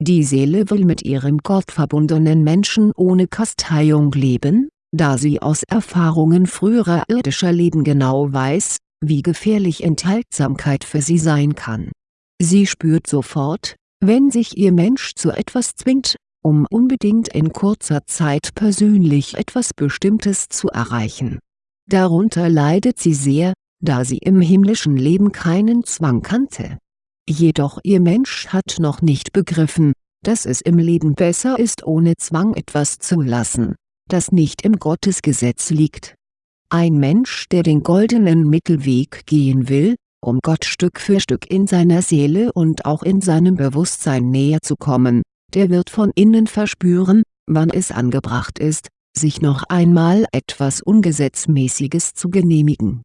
die Seele will mit ihrem gottverbundenen Menschen ohne Kasteiung leben, da sie aus Erfahrungen früherer irdischer Leben genau weiß, wie gefährlich Enthaltsamkeit für sie sein kann. Sie spürt sofort, wenn sich ihr Mensch zu etwas zwingt, um unbedingt in kurzer Zeit persönlich etwas Bestimmtes zu erreichen. Darunter leidet sie sehr, da sie im himmlischen Leben keinen Zwang kannte. Jedoch ihr Mensch hat noch nicht begriffen, dass es im Leben besser ist ohne Zwang etwas zu lassen, das nicht im Gottesgesetz liegt. Ein Mensch der den goldenen Mittelweg gehen will, um Gott Stück für Stück in seiner Seele und auch in seinem Bewusstsein näher zu kommen, der wird von innen verspüren, wann es angebracht ist, sich noch einmal etwas Ungesetzmäßiges zu genehmigen.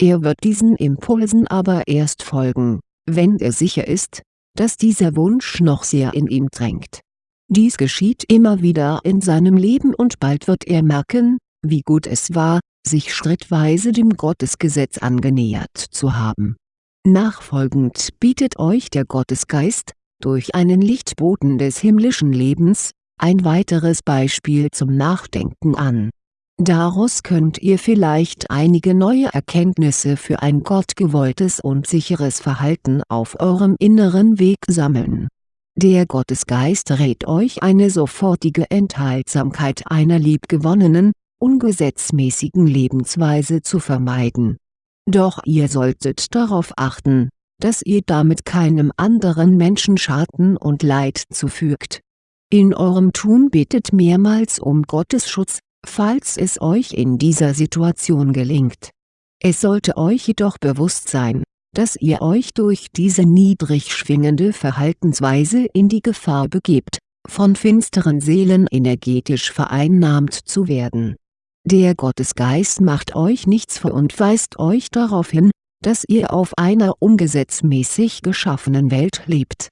Er wird diesen Impulsen aber erst folgen, wenn er sicher ist, dass dieser Wunsch noch sehr in ihm drängt. Dies geschieht immer wieder in seinem Leben und bald wird er merken, wie gut es war, sich schrittweise dem Gottesgesetz angenähert zu haben. Nachfolgend bietet euch der Gottesgeist, durch einen Lichtboten des himmlischen Lebens, ein weiteres Beispiel zum Nachdenken an. Daraus könnt ihr vielleicht einige neue Erkenntnisse für ein gottgewolltes und sicheres Verhalten auf eurem inneren Weg sammeln. Der Gottesgeist rät euch eine sofortige Enthaltsamkeit einer liebgewonnenen, ungesetzmäßigen Lebensweise zu vermeiden. Doch ihr solltet darauf achten, dass ihr damit keinem anderen Menschen Schaden und Leid zufügt. In eurem Tun betet mehrmals um Gottes Schutz, falls es euch in dieser Situation gelingt. Es sollte euch jedoch bewusst sein, dass ihr euch durch diese niedrig schwingende Verhaltensweise in die Gefahr begebt, von finsteren Seelen energetisch vereinnahmt zu werden. Der Gottesgeist macht euch nichts vor und weist euch darauf hin, dass ihr auf einer ungesetzmäßig geschaffenen Welt lebt.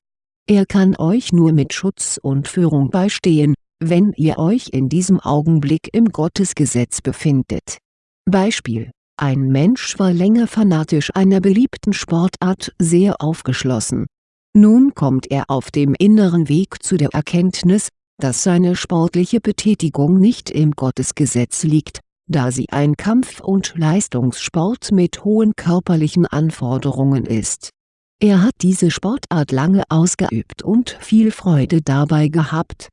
Er kann euch nur mit Schutz und Führung beistehen, wenn ihr euch in diesem Augenblick im Gottesgesetz befindet. Beispiel Ein Mensch war länger fanatisch einer beliebten Sportart sehr aufgeschlossen. Nun kommt er auf dem inneren Weg zu der Erkenntnis, dass seine sportliche Betätigung nicht im Gottesgesetz liegt, da sie ein Kampf- und Leistungssport mit hohen körperlichen Anforderungen ist. Er hat diese Sportart lange ausgeübt und viel Freude dabei gehabt,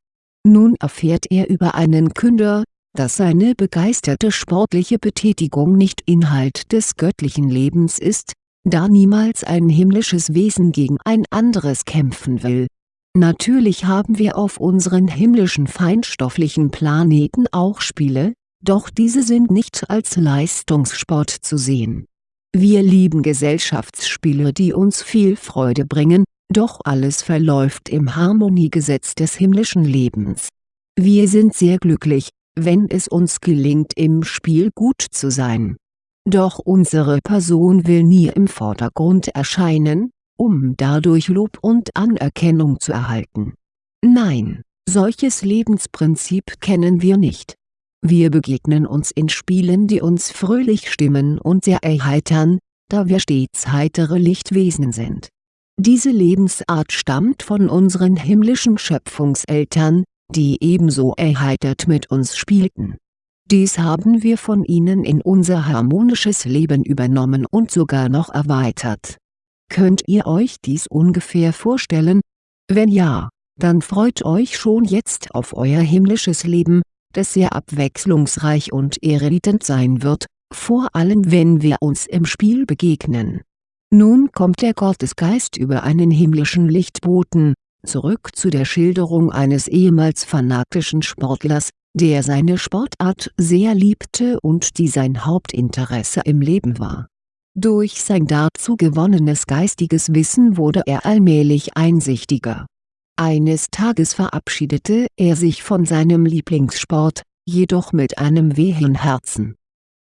nun erfährt er über einen Künder, dass seine begeisterte sportliche Betätigung nicht Inhalt des göttlichen Lebens ist, da niemals ein himmlisches Wesen gegen ein anderes kämpfen will. Natürlich haben wir auf unseren himmlischen feinstofflichen Planeten auch Spiele, doch diese sind nicht als Leistungssport zu sehen. Wir lieben Gesellschaftsspiele die uns viel Freude bringen, doch alles verläuft im Harmoniegesetz des himmlischen Lebens. Wir sind sehr glücklich, wenn es uns gelingt im Spiel gut zu sein. Doch unsere Person will nie im Vordergrund erscheinen, um dadurch Lob und Anerkennung zu erhalten. Nein, solches Lebensprinzip kennen wir nicht. Wir begegnen uns in Spielen die uns fröhlich stimmen und sehr erheitern, da wir stets heitere Lichtwesen sind diese Lebensart stammt von unseren himmlischen Schöpfungseltern, die ebenso erheitert mit uns spielten. Dies haben wir von ihnen in unser harmonisches Leben übernommen und sogar noch erweitert. Könnt ihr euch dies ungefähr vorstellen? Wenn ja, dann freut euch schon jetzt auf euer himmlisches Leben, das sehr abwechslungsreich und erredend sein wird, vor allem wenn wir uns im Spiel begegnen nun kommt der Gottesgeist über einen himmlischen Lichtboten, zurück zu der Schilderung eines ehemals fanatischen Sportlers, der seine Sportart sehr liebte und die sein Hauptinteresse im Leben war. Durch sein dazu gewonnenes geistiges Wissen wurde er allmählich einsichtiger. Eines Tages verabschiedete er sich von seinem Lieblingssport, jedoch mit einem wehen Herzen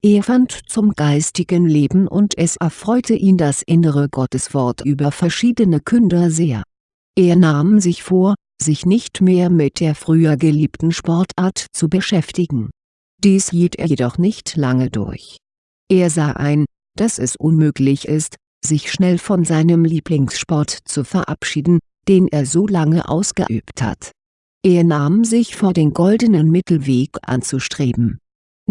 er fand zum geistigen Leben und es erfreute ihn das innere Gotteswort über verschiedene Künder sehr. Er nahm sich vor, sich nicht mehr mit der früher geliebten Sportart zu beschäftigen. Dies hielt er jedoch nicht lange durch. Er sah ein, dass es unmöglich ist, sich schnell von seinem Lieblingssport zu verabschieden, den er so lange ausgeübt hat. Er nahm sich vor den goldenen Mittelweg anzustreben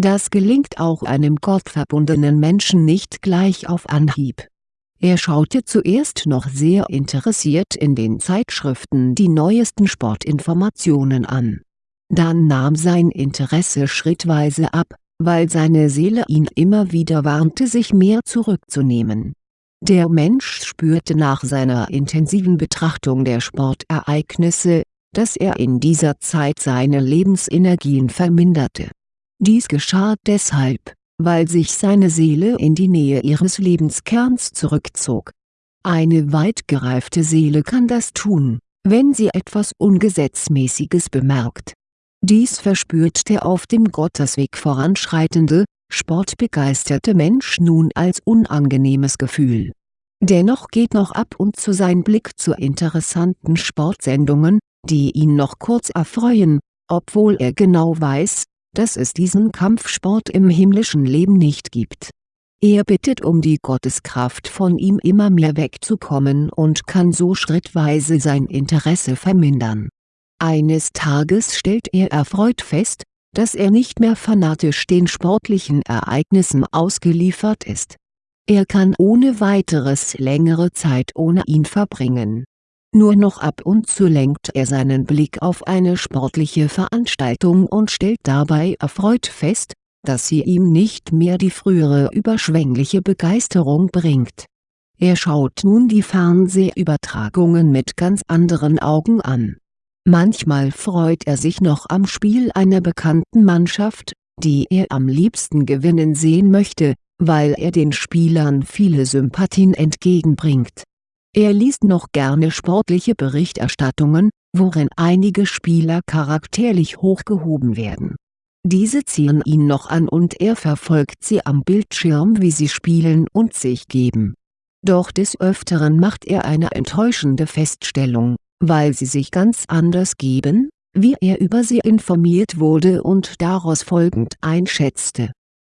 das gelingt auch einem gottverbundenen Menschen nicht gleich auf Anhieb. Er schaute zuerst noch sehr interessiert in den Zeitschriften die neuesten Sportinformationen an. Dann nahm sein Interesse schrittweise ab, weil seine Seele ihn immer wieder warnte sich mehr zurückzunehmen. Der Mensch spürte nach seiner intensiven Betrachtung der Sportereignisse, dass er in dieser Zeit seine Lebensenergien verminderte. Dies geschah deshalb, weil sich seine Seele in die Nähe ihres Lebenskerns zurückzog. Eine weit gereifte Seele kann das tun, wenn sie etwas Ungesetzmäßiges bemerkt. Dies verspürt der auf dem Gottesweg voranschreitende, sportbegeisterte Mensch nun als unangenehmes Gefühl. Dennoch geht noch ab und zu sein Blick zu interessanten Sportsendungen, die ihn noch kurz erfreuen, obwohl er genau weiß, dass es diesen Kampfsport im himmlischen Leben nicht gibt. Er bittet um die Gotteskraft von ihm immer mehr wegzukommen und kann so schrittweise sein Interesse vermindern. Eines Tages stellt er erfreut fest, dass er nicht mehr fanatisch den sportlichen Ereignissen ausgeliefert ist. Er kann ohne weiteres längere Zeit ohne ihn verbringen nur noch ab und zu lenkt er seinen Blick auf eine sportliche Veranstaltung und stellt dabei erfreut fest, dass sie ihm nicht mehr die frühere überschwängliche Begeisterung bringt. Er schaut nun die Fernsehübertragungen mit ganz anderen Augen an. Manchmal freut er sich noch am Spiel einer bekannten Mannschaft, die er am liebsten gewinnen sehen möchte, weil er den Spielern viele Sympathien entgegenbringt er liest noch gerne sportliche Berichterstattungen, worin einige Spieler charakterlich hochgehoben werden. Diese ziehen ihn noch an und er verfolgt sie am Bildschirm wie sie spielen und sich geben. Doch des Öfteren macht er eine enttäuschende Feststellung, weil sie sich ganz anders geben, wie er über sie informiert wurde und daraus folgend einschätzte.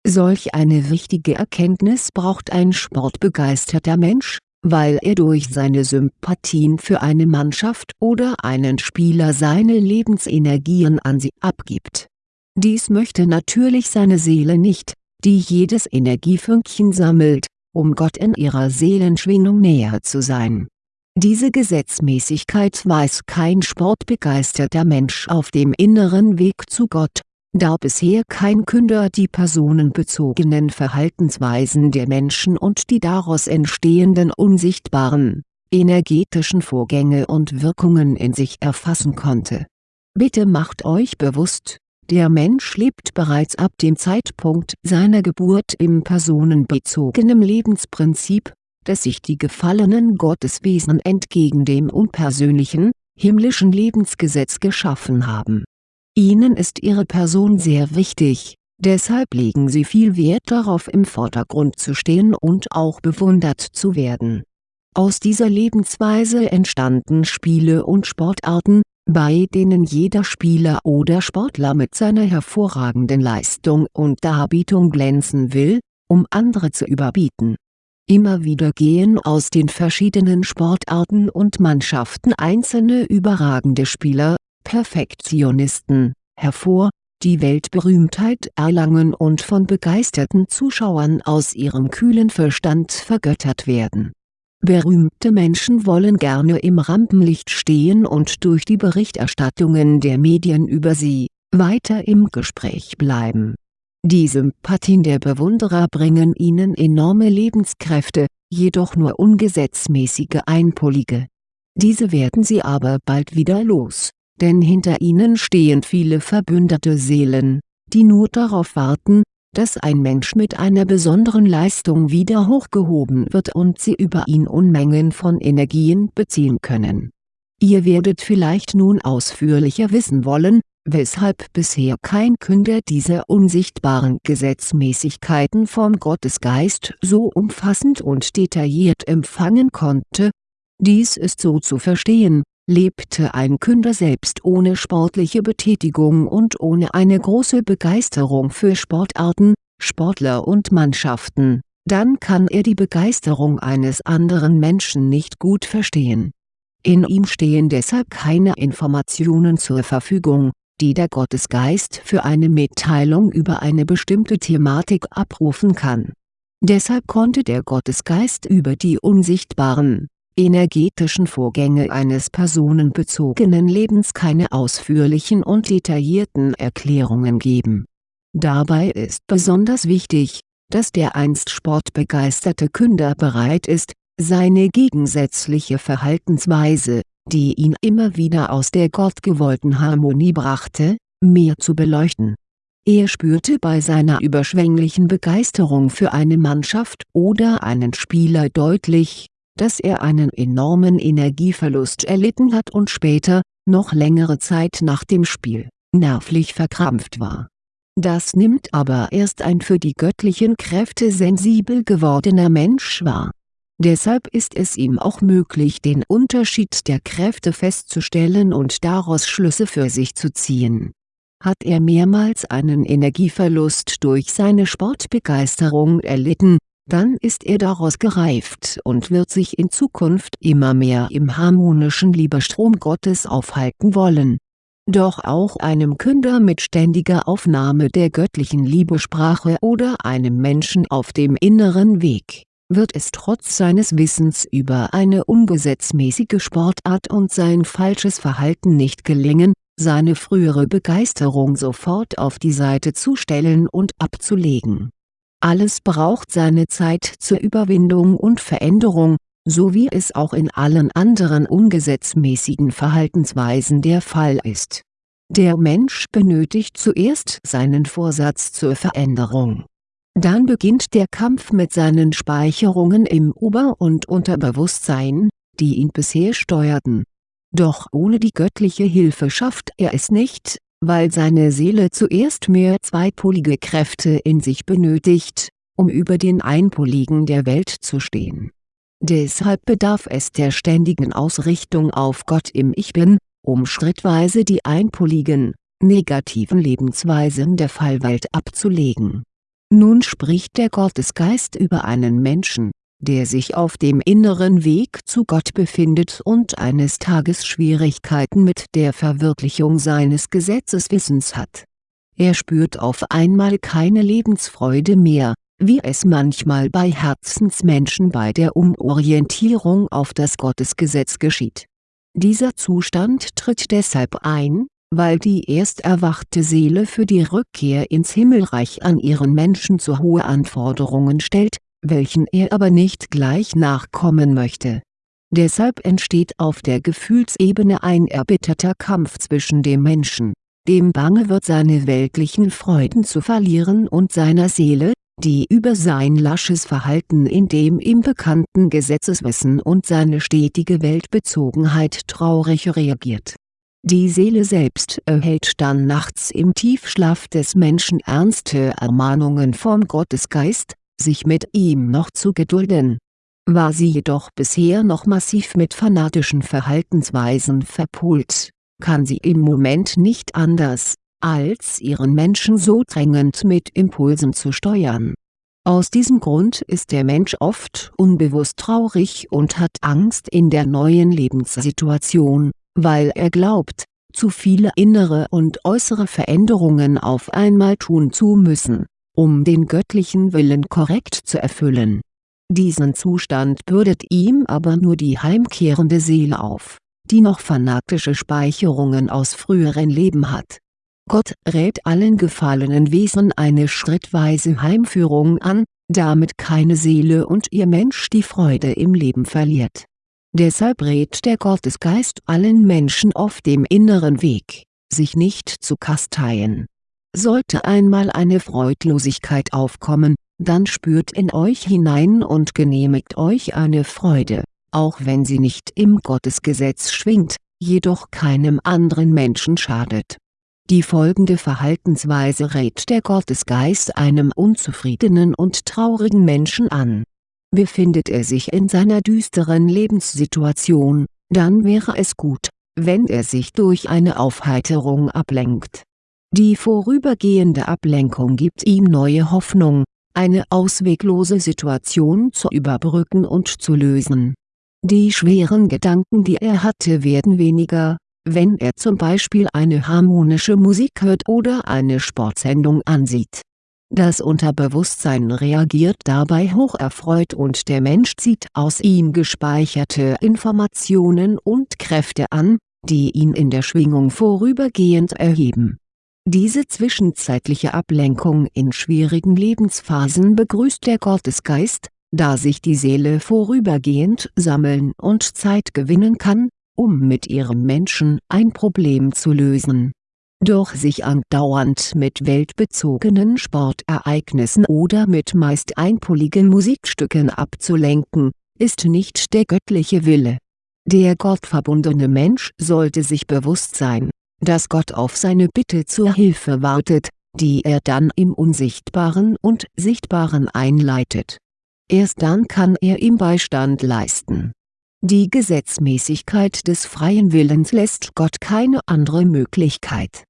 Solch eine wichtige Erkenntnis braucht ein sportbegeisterter Mensch, weil er durch seine Sympathien für eine Mannschaft oder einen Spieler seine Lebensenergien an sie abgibt. Dies möchte natürlich seine Seele nicht, die jedes Energiefünkchen sammelt, um Gott in ihrer Seelenschwingung näher zu sein. Diese Gesetzmäßigkeit weiß kein sportbegeisterter Mensch auf dem inneren Weg zu Gott, da bisher kein Künder die personenbezogenen Verhaltensweisen der Menschen und die daraus entstehenden unsichtbaren, energetischen Vorgänge und Wirkungen in sich erfassen konnte. Bitte macht euch bewusst, der Mensch lebt bereits ab dem Zeitpunkt seiner Geburt im personenbezogenen Lebensprinzip, das sich die gefallenen Gotteswesen entgegen dem unpersönlichen, himmlischen Lebensgesetz geschaffen haben Ihnen ist Ihre Person sehr wichtig, deshalb legen Sie viel Wert darauf im Vordergrund zu stehen und auch bewundert zu werden. Aus dieser Lebensweise entstanden Spiele und Sportarten, bei denen jeder Spieler oder Sportler mit seiner hervorragenden Leistung und Darbietung glänzen will, um andere zu überbieten. Immer wieder gehen aus den verschiedenen Sportarten und Mannschaften einzelne überragende Spieler, Perfektionisten, hervor, die Weltberühmtheit erlangen und von begeisterten Zuschauern aus ihrem kühlen Verstand vergöttert werden. Berühmte Menschen wollen gerne im Rampenlicht stehen und durch die Berichterstattungen der Medien über sie, weiter im Gespräch bleiben. Die Sympathien der Bewunderer bringen ihnen enorme Lebenskräfte, jedoch nur ungesetzmäßige einpolige. Diese werden sie aber bald wieder los denn hinter ihnen stehen viele verbündete Seelen, die nur darauf warten, dass ein Mensch mit einer besonderen Leistung wieder hochgehoben wird und sie über ihn Unmengen von Energien beziehen können. Ihr werdet vielleicht nun ausführlicher wissen wollen, weshalb bisher kein Künder diese unsichtbaren Gesetzmäßigkeiten vom Gottesgeist so umfassend und detailliert empfangen konnte. Dies ist so zu verstehen, Lebte ein Künder selbst ohne sportliche Betätigung und ohne eine große Begeisterung für Sportarten, Sportler und Mannschaften, dann kann er die Begeisterung eines anderen Menschen nicht gut verstehen. In ihm stehen deshalb keine Informationen zur Verfügung, die der Gottesgeist für eine Mitteilung über eine bestimmte Thematik abrufen kann. Deshalb konnte der Gottesgeist über die unsichtbaren, energetischen Vorgänge eines personenbezogenen Lebens keine ausführlichen und detaillierten Erklärungen geben. Dabei ist besonders wichtig, dass der einst sportbegeisterte Künder bereit ist, seine gegensätzliche Verhaltensweise, die ihn immer wieder aus der gottgewollten Harmonie brachte, mehr zu beleuchten. Er spürte bei seiner überschwänglichen Begeisterung für eine Mannschaft oder einen Spieler deutlich, dass er einen enormen Energieverlust erlitten hat und später, noch längere Zeit nach dem Spiel, nervlich verkrampft war. Das nimmt aber erst ein für die göttlichen Kräfte sensibel gewordener Mensch wahr. Deshalb ist es ihm auch möglich den Unterschied der Kräfte festzustellen und daraus Schlüsse für sich zu ziehen. Hat er mehrmals einen Energieverlust durch seine Sportbegeisterung erlitten, dann ist er daraus gereift und wird sich in Zukunft immer mehr im harmonischen Liebestrom Gottes aufhalten wollen. Doch auch einem Künder mit ständiger Aufnahme der göttlichen Liebesprache oder einem Menschen auf dem inneren Weg, wird es trotz seines Wissens über eine ungesetzmäßige Sportart und sein falsches Verhalten nicht gelingen, seine frühere Begeisterung sofort auf die Seite zu stellen und abzulegen alles braucht seine Zeit zur Überwindung und Veränderung, so wie es auch in allen anderen ungesetzmäßigen Verhaltensweisen der Fall ist. Der Mensch benötigt zuerst seinen Vorsatz zur Veränderung. Dann beginnt der Kampf mit seinen Speicherungen im Ober- und Unterbewusstsein, die ihn bisher steuerten. Doch ohne die göttliche Hilfe schafft er es nicht, weil seine Seele zuerst mehr zweipolige Kräfte in sich benötigt, um über den Einpoligen der Welt zu stehen. Deshalb bedarf es der ständigen Ausrichtung auf Gott im Ich Bin, um schrittweise die einpoligen, negativen Lebensweisen der Fallwelt abzulegen. Nun spricht der Gottesgeist über einen Menschen, der sich auf dem inneren Weg zu Gott befindet und eines Tages Schwierigkeiten mit der Verwirklichung seines Gesetzeswissens hat. Er spürt auf einmal keine Lebensfreude mehr, wie es manchmal bei Herzensmenschen bei der Umorientierung auf das Gottesgesetz geschieht. Dieser Zustand tritt deshalb ein, weil die erst erwachte Seele für die Rückkehr ins Himmelreich an ihren Menschen zu hohe Anforderungen stellt, welchen er aber nicht gleich nachkommen möchte. Deshalb entsteht auf der Gefühlsebene ein erbitterter Kampf zwischen dem Menschen, dem bange wird seine weltlichen Freuden zu verlieren und seiner Seele, die über sein lasches Verhalten in dem ihm bekannten Gesetzeswissen und seine stetige Weltbezogenheit traurig reagiert. Die Seele selbst erhält dann nachts im Tiefschlaf des Menschen ernste Ermahnungen vom Gottesgeist, sich mit ihm noch zu gedulden. War sie jedoch bisher noch massiv mit fanatischen Verhaltensweisen verpult, kann sie im Moment nicht anders, als ihren Menschen so drängend mit Impulsen zu steuern. Aus diesem Grund ist der Mensch oft unbewusst traurig und hat Angst in der neuen Lebenssituation, weil er glaubt, zu viele innere und äußere Veränderungen auf einmal tun zu müssen um den göttlichen Willen korrekt zu erfüllen. Diesen Zustand bürdet ihm aber nur die heimkehrende Seele auf, die noch fanatische Speicherungen aus früheren Leben hat. Gott rät allen gefallenen Wesen eine schrittweise Heimführung an, damit keine Seele und ihr Mensch die Freude im Leben verliert. Deshalb rät der Gottesgeist allen Menschen auf dem inneren Weg, sich nicht zu kasteien sollte einmal eine Freudlosigkeit aufkommen, dann spürt in euch hinein und genehmigt euch eine Freude, auch wenn sie nicht im Gottesgesetz schwingt, jedoch keinem anderen Menschen schadet. Die folgende Verhaltensweise rät der Gottesgeist einem unzufriedenen und traurigen Menschen an. Befindet er sich in seiner düsteren Lebenssituation, dann wäre es gut, wenn er sich durch eine Aufheiterung ablenkt die vorübergehende Ablenkung gibt ihm neue Hoffnung, eine ausweglose Situation zu überbrücken und zu lösen. Die schweren Gedanken die er hatte werden weniger, wenn er zum Beispiel eine harmonische Musik hört oder eine Sportsendung ansieht. Das Unterbewusstsein reagiert dabei hocherfreut und der Mensch zieht aus ihm gespeicherte Informationen und Kräfte an, die ihn in der Schwingung vorübergehend erheben Diese zwischenzeitliche Ablenkung in schwierigen Lebensphasen begrüßt der Gottesgeist, da sich die Seele vorübergehend sammeln und Zeit gewinnen kann, um mit ihrem Menschen ein Problem zu lösen. Doch sich andauernd mit weltbezogenen Sportereignissen oder mit meist einpoligen Musikstücken abzulenken, ist nicht der göttliche Wille. Der gottverbundene Mensch sollte sich bewusst sein, dass Gott auf seine Bitte zur Hilfe wartet, die er dann im Unsichtbaren und Sichtbaren einleitet. Erst dann kann er ihm Beistand leisten die Gesetzmäßigkeit des freien Willens lässt Gott keine andere Möglichkeit.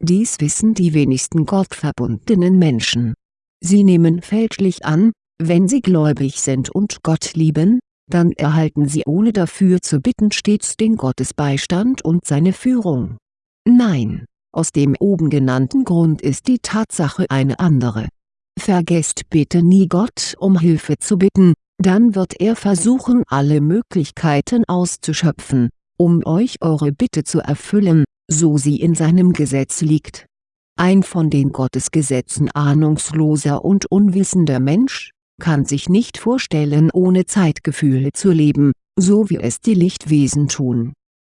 Dies wissen die wenigsten gottverbundenen Menschen. Sie nehmen fälschlich an, wenn sie gläubig sind und Gott lieben, dann erhalten sie ohne dafür zu bitten stets den Gottesbeistand und seine Führung. Nein, aus dem oben genannten Grund ist die Tatsache eine andere. Vergesst bitte nie Gott um Hilfe zu bitten, dann wird er versuchen alle Möglichkeiten auszuschöpfen, um euch eure Bitte zu erfüllen, so sie in seinem Gesetz liegt. Ein von den Gottesgesetzen ahnungsloser und unwissender Mensch, kann sich nicht vorstellen ohne Zeitgefühle zu leben, so wie es die Lichtwesen tun.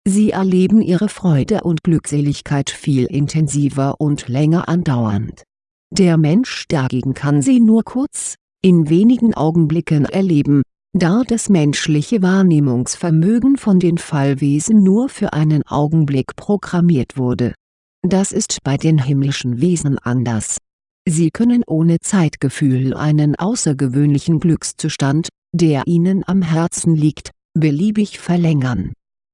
Sie erleben ihre Freude und Glückseligkeit viel intensiver und länger andauernd. Der Mensch dagegen kann sie nur kurz, in wenigen Augenblicken erleben, da das menschliche Wahrnehmungsvermögen von den Fallwesen nur für einen Augenblick programmiert wurde. Das ist bei den himmlischen Wesen anders. Sie können ohne Zeitgefühl einen außergewöhnlichen Glückszustand, der ihnen am Herzen liegt, beliebig verlängern.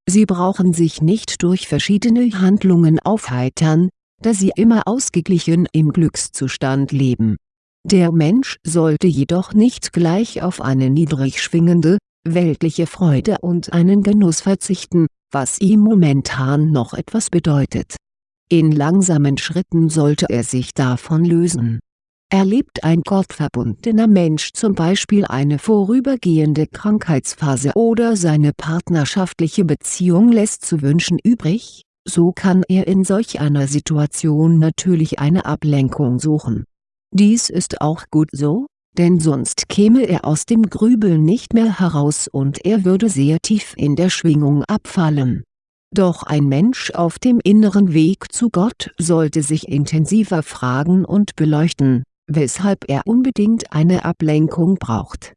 Sie brauchen sich nicht durch verschiedene Handlungen aufheitern, da sie immer ausgeglichen im Glückszustand leben der Mensch sollte jedoch nicht gleich auf eine niedrig schwingende, weltliche Freude und einen Genuss verzichten, was ihm momentan noch etwas bedeutet. In langsamen Schritten sollte er sich davon lösen. Erlebt ein gottverbundener Mensch zum Beispiel eine vorübergehende Krankheitsphase oder seine partnerschaftliche Beziehung lässt zu wünschen übrig, so kann er in solch einer Situation natürlich eine Ablenkung suchen dies ist auch gut so, denn sonst käme er aus dem Grübeln nicht mehr heraus und er würde sehr tief in der Schwingung abfallen. Doch ein Mensch auf dem inneren Weg zu Gott sollte sich intensiver fragen und beleuchten, weshalb er unbedingt eine Ablenkung braucht.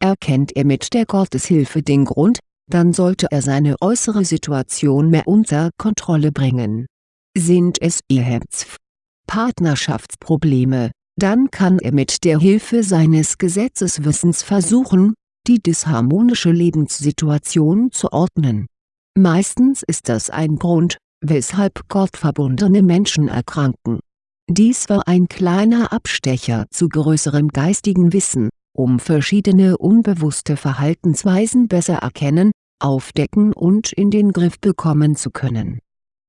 Erkennt er mit der Gotteshilfe den Grund, dann sollte er seine äußere Situation mehr unter Kontrolle bringen. Sind es Eheherz, Partnerschaftsprobleme, dann kann er mit der Hilfe seines Gesetzeswissens versuchen, die disharmonische Lebenssituation zu ordnen. Meistens ist das ein Grund, weshalb gottverbundene Menschen erkranken. Dies war ein kleiner Abstecher zu größerem geistigen Wissen, um verschiedene unbewusste Verhaltensweisen besser erkennen, aufdecken und in den Griff bekommen zu können.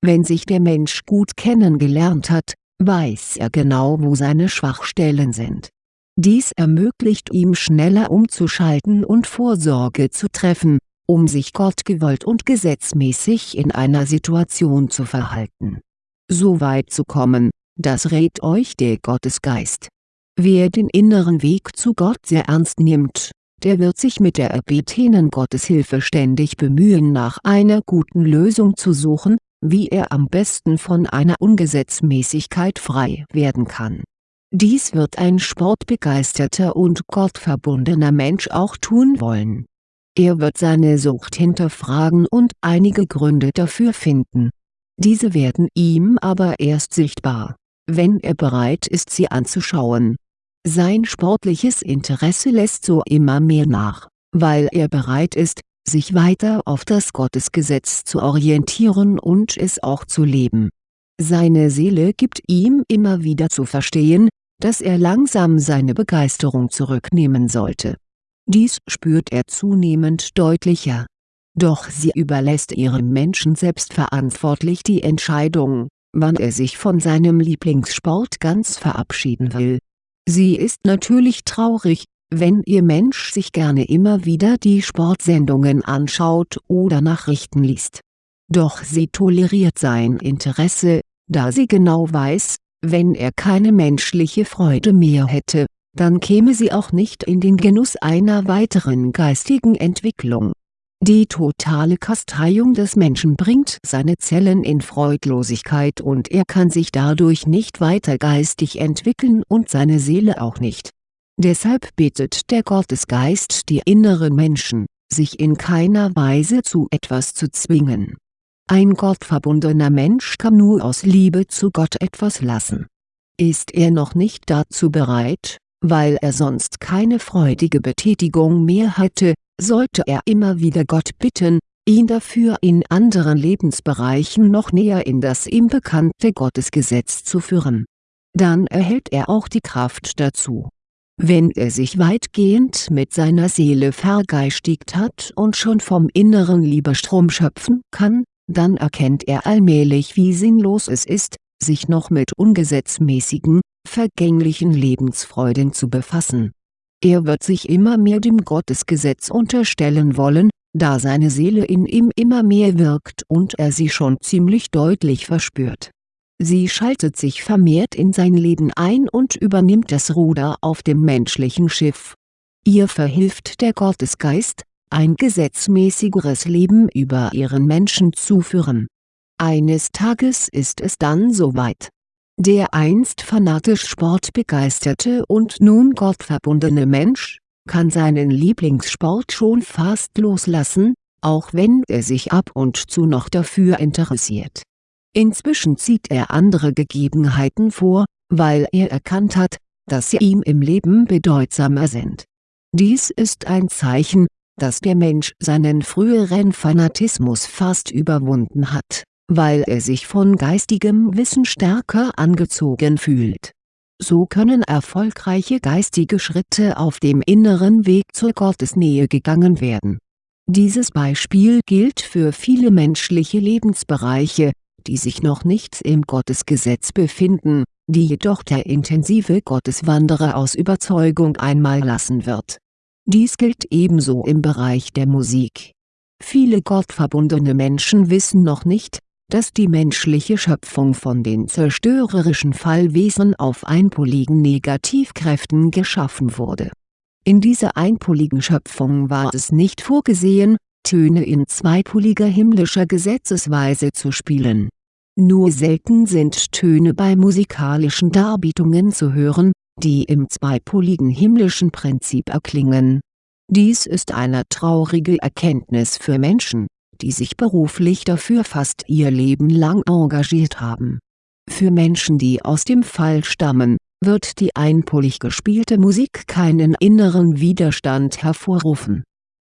Wenn sich der Mensch gut kennengelernt hat, weiß er genau wo seine Schwachstellen sind. Dies ermöglicht ihm schneller umzuschalten und Vorsorge zu treffen, um sich gottgewollt und gesetzmäßig in einer Situation zu verhalten. So weit zu kommen, das rät euch der Gottesgeist. Wer den inneren Weg zu Gott sehr ernst nimmt, der wird sich mit der erbetenen Gotteshilfe ständig bemühen nach einer guten Lösung zu suchen, wie er am besten von einer Ungesetzmäßigkeit frei werden kann. Dies wird ein sportbegeisterter und gottverbundener Mensch auch tun wollen. Er wird seine Sucht hinterfragen und einige Gründe dafür finden. Diese werden ihm aber erst sichtbar, wenn er bereit ist sie anzuschauen. Sein sportliches Interesse lässt so immer mehr nach, weil er bereit ist, sich weiter auf das Gottesgesetz zu orientieren und es auch zu leben. Seine Seele gibt ihm immer wieder zu verstehen, dass er langsam seine Begeisterung zurücknehmen sollte. Dies spürt er zunehmend deutlicher. Doch sie überlässt ihrem Menschen selbstverantwortlich die Entscheidung, wann er sich von seinem Lieblingssport ganz verabschieden will. Sie ist natürlich traurig, wenn Ihr Mensch sich gerne immer wieder die Sportsendungen anschaut oder Nachrichten liest. Doch sie toleriert sein Interesse, da sie genau weiß, wenn er keine menschliche Freude mehr hätte, dann käme sie auch nicht in den Genuss einer weiteren geistigen Entwicklung. Die totale Kasteiung des Menschen bringt seine Zellen in Freudlosigkeit und er kann sich dadurch nicht weiter geistig entwickeln und seine Seele auch nicht. Deshalb bittet der Gottesgeist die inneren Menschen, sich in keiner Weise zu etwas zu zwingen. Ein gottverbundener Mensch kann nur aus Liebe zu Gott etwas lassen. Ist er noch nicht dazu bereit, weil er sonst keine freudige Betätigung mehr hätte, sollte er immer wieder Gott bitten, ihn dafür in anderen Lebensbereichen noch näher in das ihm bekannte Gottesgesetz zu führen. Dann erhält er auch die Kraft dazu. Wenn er sich weitgehend mit seiner Seele vergeistigt hat und schon vom inneren Liebestrom schöpfen kann, dann erkennt er allmählich wie sinnlos es ist, sich noch mit ungesetzmäßigen, vergänglichen Lebensfreuden zu befassen. Er wird sich immer mehr dem Gottesgesetz unterstellen wollen, da seine Seele in ihm immer mehr wirkt und er sie schon ziemlich deutlich verspürt. Sie schaltet sich vermehrt in sein Leben ein und übernimmt das Ruder auf dem menschlichen Schiff. Ihr verhilft der Gottesgeist, ein gesetzmäßigeres Leben über ihren Menschen zu führen. Eines Tages ist es dann soweit. Der einst fanatisch sportbegeisterte und nun gottverbundene Mensch, kann seinen Lieblingssport schon fast loslassen, auch wenn er sich ab und zu noch dafür interessiert. Inzwischen zieht er andere Gegebenheiten vor, weil er erkannt hat, dass sie ihm im Leben bedeutsamer sind. Dies ist ein Zeichen, dass der Mensch seinen früheren Fanatismus fast überwunden hat, weil er sich von geistigem Wissen stärker angezogen fühlt. So können erfolgreiche geistige Schritte auf dem inneren Weg zur Gottesnähe gegangen werden. Dieses Beispiel gilt für viele menschliche Lebensbereiche, die sich noch nicht im Gottesgesetz befinden, die jedoch der intensive Gotteswanderer aus Überzeugung einmal lassen wird dies gilt ebenso im Bereich der Musik. Viele gottverbundene Menschen wissen noch nicht, dass die menschliche Schöpfung von den zerstörerischen Fallwesen auf einpoligen Negativkräften geschaffen wurde. In dieser einpoligen Schöpfung war es nicht vorgesehen, Töne in zweipoliger himmlischer Gesetzesweise zu spielen. Nur selten sind Töne bei musikalischen Darbietungen zu hören, die im zweipoligen himmlischen Prinzip erklingen. Dies ist eine traurige Erkenntnis für Menschen, die sich beruflich dafür fast ihr Leben lang engagiert haben. Für Menschen die aus dem Fall stammen, wird die einpolig gespielte Musik keinen inneren Widerstand hervorrufen.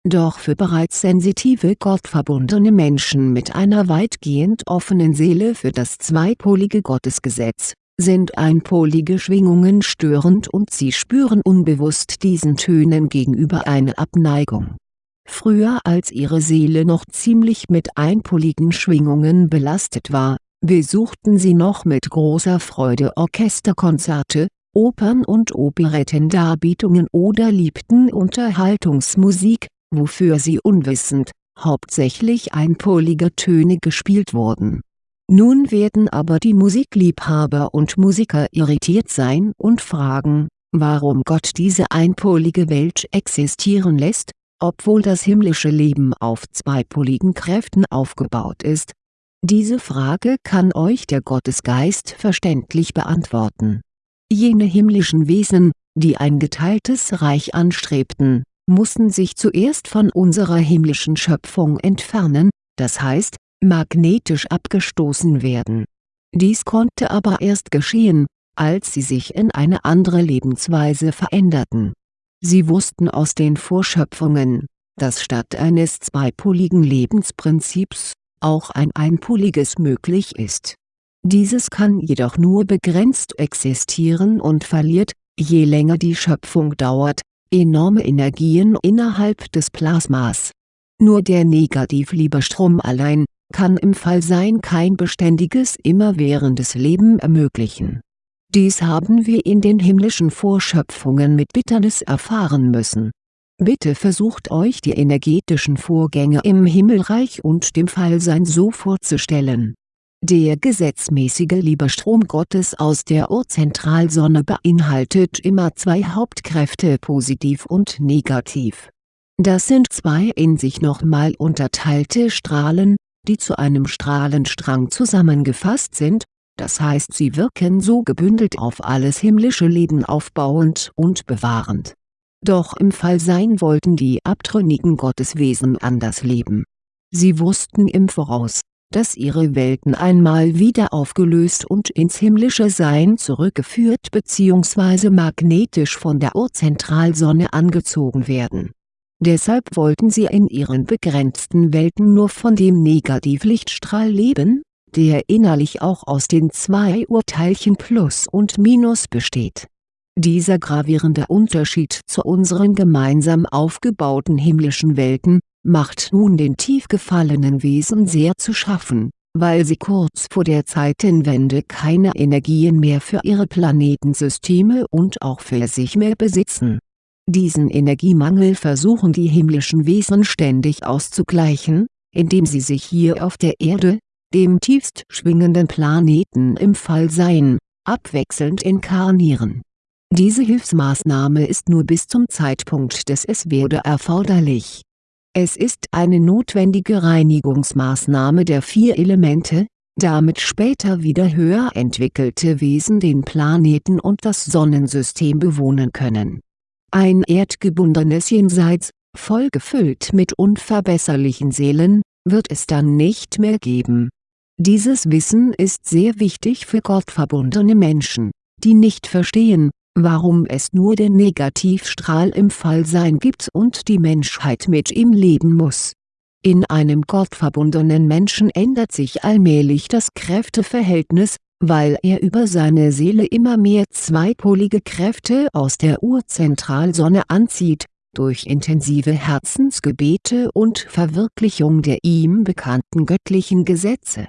Doch für bereits sensitive gottverbundene Menschen mit einer weitgehend offenen Seele für das zweipolige Gottesgesetz, sind einpolige Schwingungen störend und sie spüren unbewusst diesen Tönen gegenüber eine Abneigung. Früher als ihre Seele noch ziemlich mit einpoligen Schwingungen belastet war, besuchten sie noch mit großer Freude Orchesterkonzerte, Opern- und Operettendarbietungen oder liebten Unterhaltungsmusik, wofür sie unwissend, hauptsächlich einpolige Töne gespielt wurden. Nun werden aber die Musikliebhaber und Musiker irritiert sein und fragen, warum Gott diese einpolige Welt existieren lässt, obwohl das himmlische Leben auf zweipoligen Kräften aufgebaut ist. Diese Frage kann euch der Gottesgeist verständlich beantworten. Jene himmlischen Wesen, die ein geteiltes Reich anstrebten, mussten sich zuerst von unserer himmlischen Schöpfung entfernen, das heißt, magnetisch abgestoßen werden. Dies konnte aber erst geschehen, als sie sich in eine andere Lebensweise veränderten. Sie wussten aus den Vorschöpfungen, dass statt eines zweipoligen Lebensprinzips, auch ein einpoliges möglich ist. Dieses kann jedoch nur begrenzt existieren und verliert, je länger die Schöpfung dauert, enorme Energien innerhalb des Plasmas. Nur der Negativliebestrom allein, kann im Fallsein kein beständiges immerwährendes Leben ermöglichen. Dies haben wir in den himmlischen Vorschöpfungen mit Bitternis erfahren müssen. Bitte versucht euch die energetischen Vorgänge im Himmelreich und dem Fallsein so vorzustellen. Der gesetzmäßige Liebestrom Gottes aus der Urzentralsonne beinhaltet immer zwei Hauptkräfte positiv und negativ. Das sind zwei in sich nochmal unterteilte Strahlen, die zu einem Strahlenstrang zusammengefasst sind, das heißt sie wirken so gebündelt auf alles himmlische Leben aufbauend und bewahrend. Doch im Fallsein wollten die abtrünnigen Gotteswesen anders leben. Sie wussten im Voraus, dass ihre Welten einmal wieder aufgelöst und ins himmlische Sein zurückgeführt bzw. magnetisch von der Urzentralsonne angezogen werden. Deshalb wollten sie in ihren begrenzten Welten nur von dem Negativlichtstrahl leben, der innerlich auch aus den zwei Urteilchen Plus und Minus besteht. Dieser gravierende Unterschied zu unseren gemeinsam aufgebauten himmlischen Welten, macht nun den tief gefallenen Wesen sehr zu schaffen, weil sie kurz vor der Zeitenwende keine Energien mehr für ihre Planetensysteme und auch für sich mehr besitzen. Diesen Energiemangel versuchen die himmlischen Wesen ständig auszugleichen, indem sie sich hier auf der Erde, dem tiefst schwingenden Planeten im Fallsein, abwechselnd inkarnieren. Diese Hilfsmaßnahme ist nur bis zum Zeitpunkt des Es-Werde erforderlich es ist eine notwendige Reinigungsmaßnahme der vier Elemente, damit später wieder höher entwickelte Wesen den Planeten und das Sonnensystem bewohnen können. Ein erdgebundenes Jenseits, voll gefüllt mit unverbesserlichen Seelen, wird es dann nicht mehr geben. Dieses Wissen ist sehr wichtig für gottverbundene Menschen, die nicht verstehen, warum es nur den Negativstrahl im Fallsein gibt und die Menschheit mit ihm leben muss. In einem gottverbundenen Menschen ändert sich allmählich das Kräfteverhältnis, weil er über seine Seele immer mehr zweipolige Kräfte aus der Urzentralsonne anzieht, durch intensive Herzensgebete und Verwirklichung der ihm bekannten göttlichen Gesetze.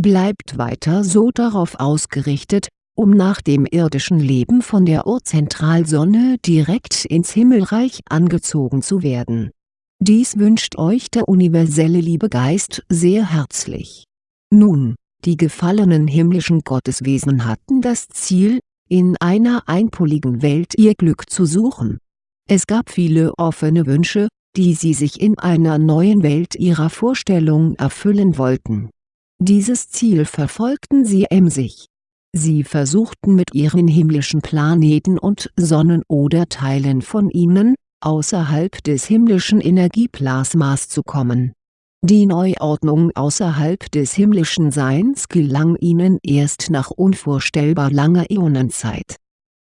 Bleibt weiter so darauf ausgerichtet, um nach dem irdischen Leben von der Urzentralsonne direkt ins Himmelreich angezogen zu werden. Dies wünscht euch der universelle Liebegeist sehr herzlich. Nun, die gefallenen himmlischen Gotteswesen hatten das Ziel, in einer einpoligen Welt ihr Glück zu suchen. Es gab viele offene Wünsche, die sie sich in einer neuen Welt ihrer Vorstellung erfüllen wollten. Dieses Ziel verfolgten sie emsig Sie versuchten mit ihren himmlischen Planeten und Sonnen oder Teilen von ihnen, außerhalb des himmlischen Energieplasmas zu kommen. Die Neuordnung außerhalb des himmlischen Seins gelang ihnen erst nach unvorstellbar langer Äonenzeit.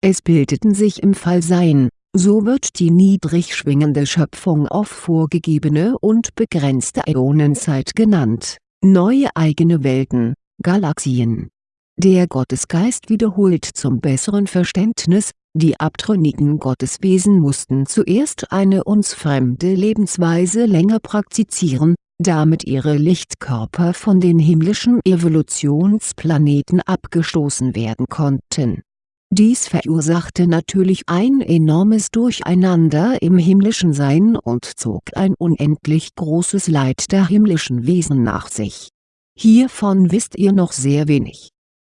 Es bildeten sich im Fallsein, so wird die niedrig schwingende Schöpfung auf vorgegebene und begrenzte Äonenzeit genannt, neue eigene Welten, Galaxien der Gottesgeist wiederholt zum besseren Verständnis, die abtrünnigen Gotteswesen mussten zuerst eine uns fremde Lebensweise länger praktizieren, damit ihre Lichtkörper von den himmlischen Evolutionsplaneten abgestoßen werden konnten. Dies verursachte natürlich ein enormes Durcheinander im himmlischen Sein und zog ein unendlich großes Leid der himmlischen Wesen nach sich. Hiervon wisst ihr noch sehr wenig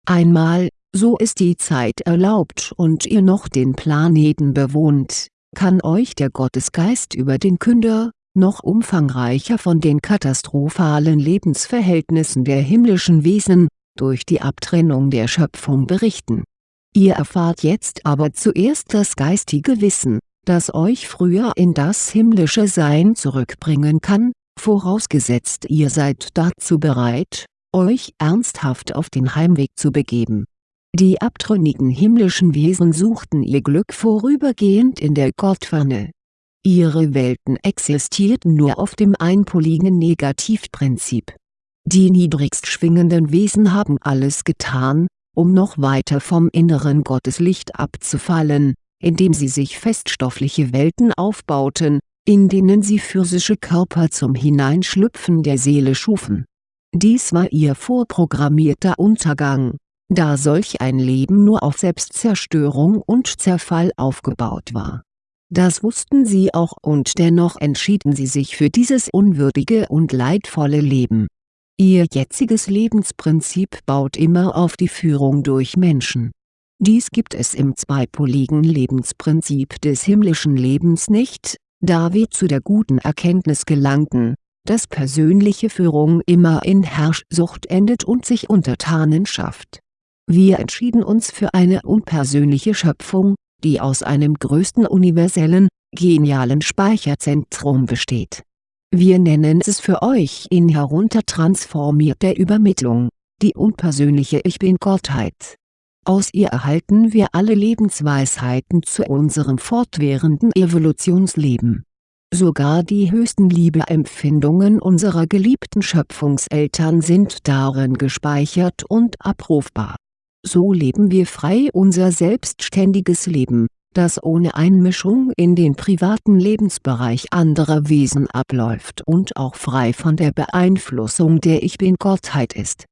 Einmal, so ist die Zeit erlaubt und ihr noch den Planeten bewohnt, kann euch der Gottesgeist über den Künder, noch umfangreicher von den katastrophalen Lebensverhältnissen der himmlischen Wesen, durch die Abtrennung der Schöpfung berichten. Ihr erfahrt jetzt aber zuerst das geistige Wissen, das euch früher in das himmlische Sein zurückbringen kann, vorausgesetzt ihr seid dazu bereit, euch ernsthaft auf den Heimweg zu begeben. Die abtrünnigen himmlischen Wesen suchten ihr Glück vorübergehend in der Gottferne. Ihre Welten existierten nur auf dem einpoligen Negativprinzip. Die niedrigst schwingenden Wesen haben alles getan, um noch weiter vom inneren Gotteslicht abzufallen, indem sie sich feststoffliche Welten aufbauten, in denen sie physische Körper zum Hineinschlüpfen der Seele schufen dies war ihr vorprogrammierter Untergang, da solch ein Leben nur auf Selbstzerstörung und Zerfall aufgebaut war. Das wussten sie auch und dennoch entschieden sie sich für dieses unwürdige und leidvolle Leben. Ihr jetziges Lebensprinzip baut immer auf die Führung durch Menschen. Dies gibt es im zweipoligen Lebensprinzip des himmlischen Lebens nicht, da wir zu der guten Erkenntnis gelangten, dass persönliche Führung immer in Herrschsucht endet und sich Untertanen schafft. Wir entschieden uns für eine unpersönliche Schöpfung, die aus einem größten universellen, genialen Speicherzentrum besteht. Wir nennen es für euch in heruntertransformierter Übermittlung, die unpersönliche Ich Bin-Gottheit. Aus ihr erhalten wir alle Lebensweisheiten zu unserem fortwährenden Evolutionsleben Sogar die höchsten Liebeempfindungen unserer geliebten Schöpfungseltern sind darin gespeichert und abrufbar. So leben wir frei unser selbstständiges Leben, das ohne Einmischung in den privaten Lebensbereich anderer Wesen abläuft und auch frei von der Beeinflussung der Ich-Bin-Gottheit ist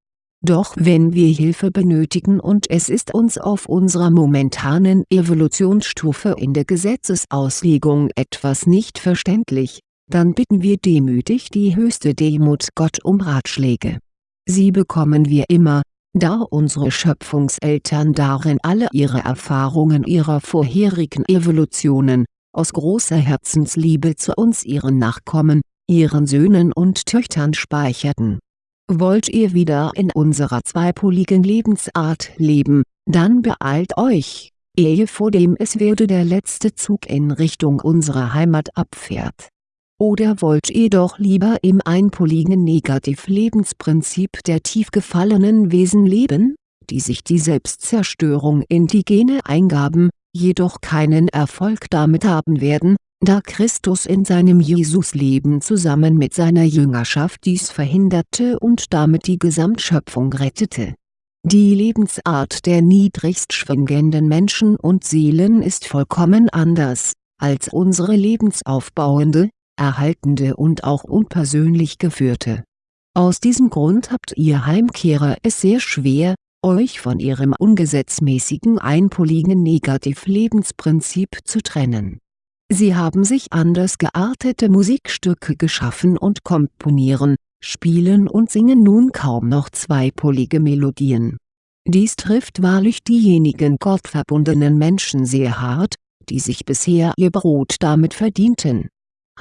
doch wenn wir Hilfe benötigen und es ist uns auf unserer momentanen Evolutionsstufe in der Gesetzesauslegung etwas nicht verständlich, dann bitten wir demütig die höchste Demut Gott um Ratschläge. Sie bekommen wir immer, da unsere Schöpfungseltern darin alle ihre Erfahrungen ihrer vorherigen Evolutionen, aus großer Herzensliebe zu uns ihren Nachkommen, ihren Söhnen und Töchtern speicherten Wollt ihr wieder in unserer zweipoligen Lebensart leben, dann beeilt euch, ehe vor dem es werde der letzte Zug in Richtung unserer Heimat abfährt. Oder wollt ihr doch lieber im einpoligen Negativ-Lebensprinzip der tief gefallenen Wesen leben, die sich die Selbstzerstörung in die Gene eingaben, jedoch keinen Erfolg damit haben werden, da Christus in seinem Jesusleben zusammen mit seiner Jüngerschaft dies verhinderte und damit die Gesamtschöpfung rettete. Die Lebensart der niedrigst schwingenden Menschen und Seelen ist vollkommen anders, als unsere lebensaufbauende, erhaltende und auch unpersönlich geführte. Aus diesem Grund habt ihr Heimkehrer es sehr schwer, euch von ihrem ungesetzmäßigen einpoligen Negativ-Lebensprinzip zu trennen Sie haben sich anders geartete Musikstücke geschaffen und komponieren, spielen und singen nun kaum noch zweipolige Melodien. Dies trifft wahrlich diejenigen gottverbundenen Menschen sehr hart, die sich bisher ihr Brot damit verdienten.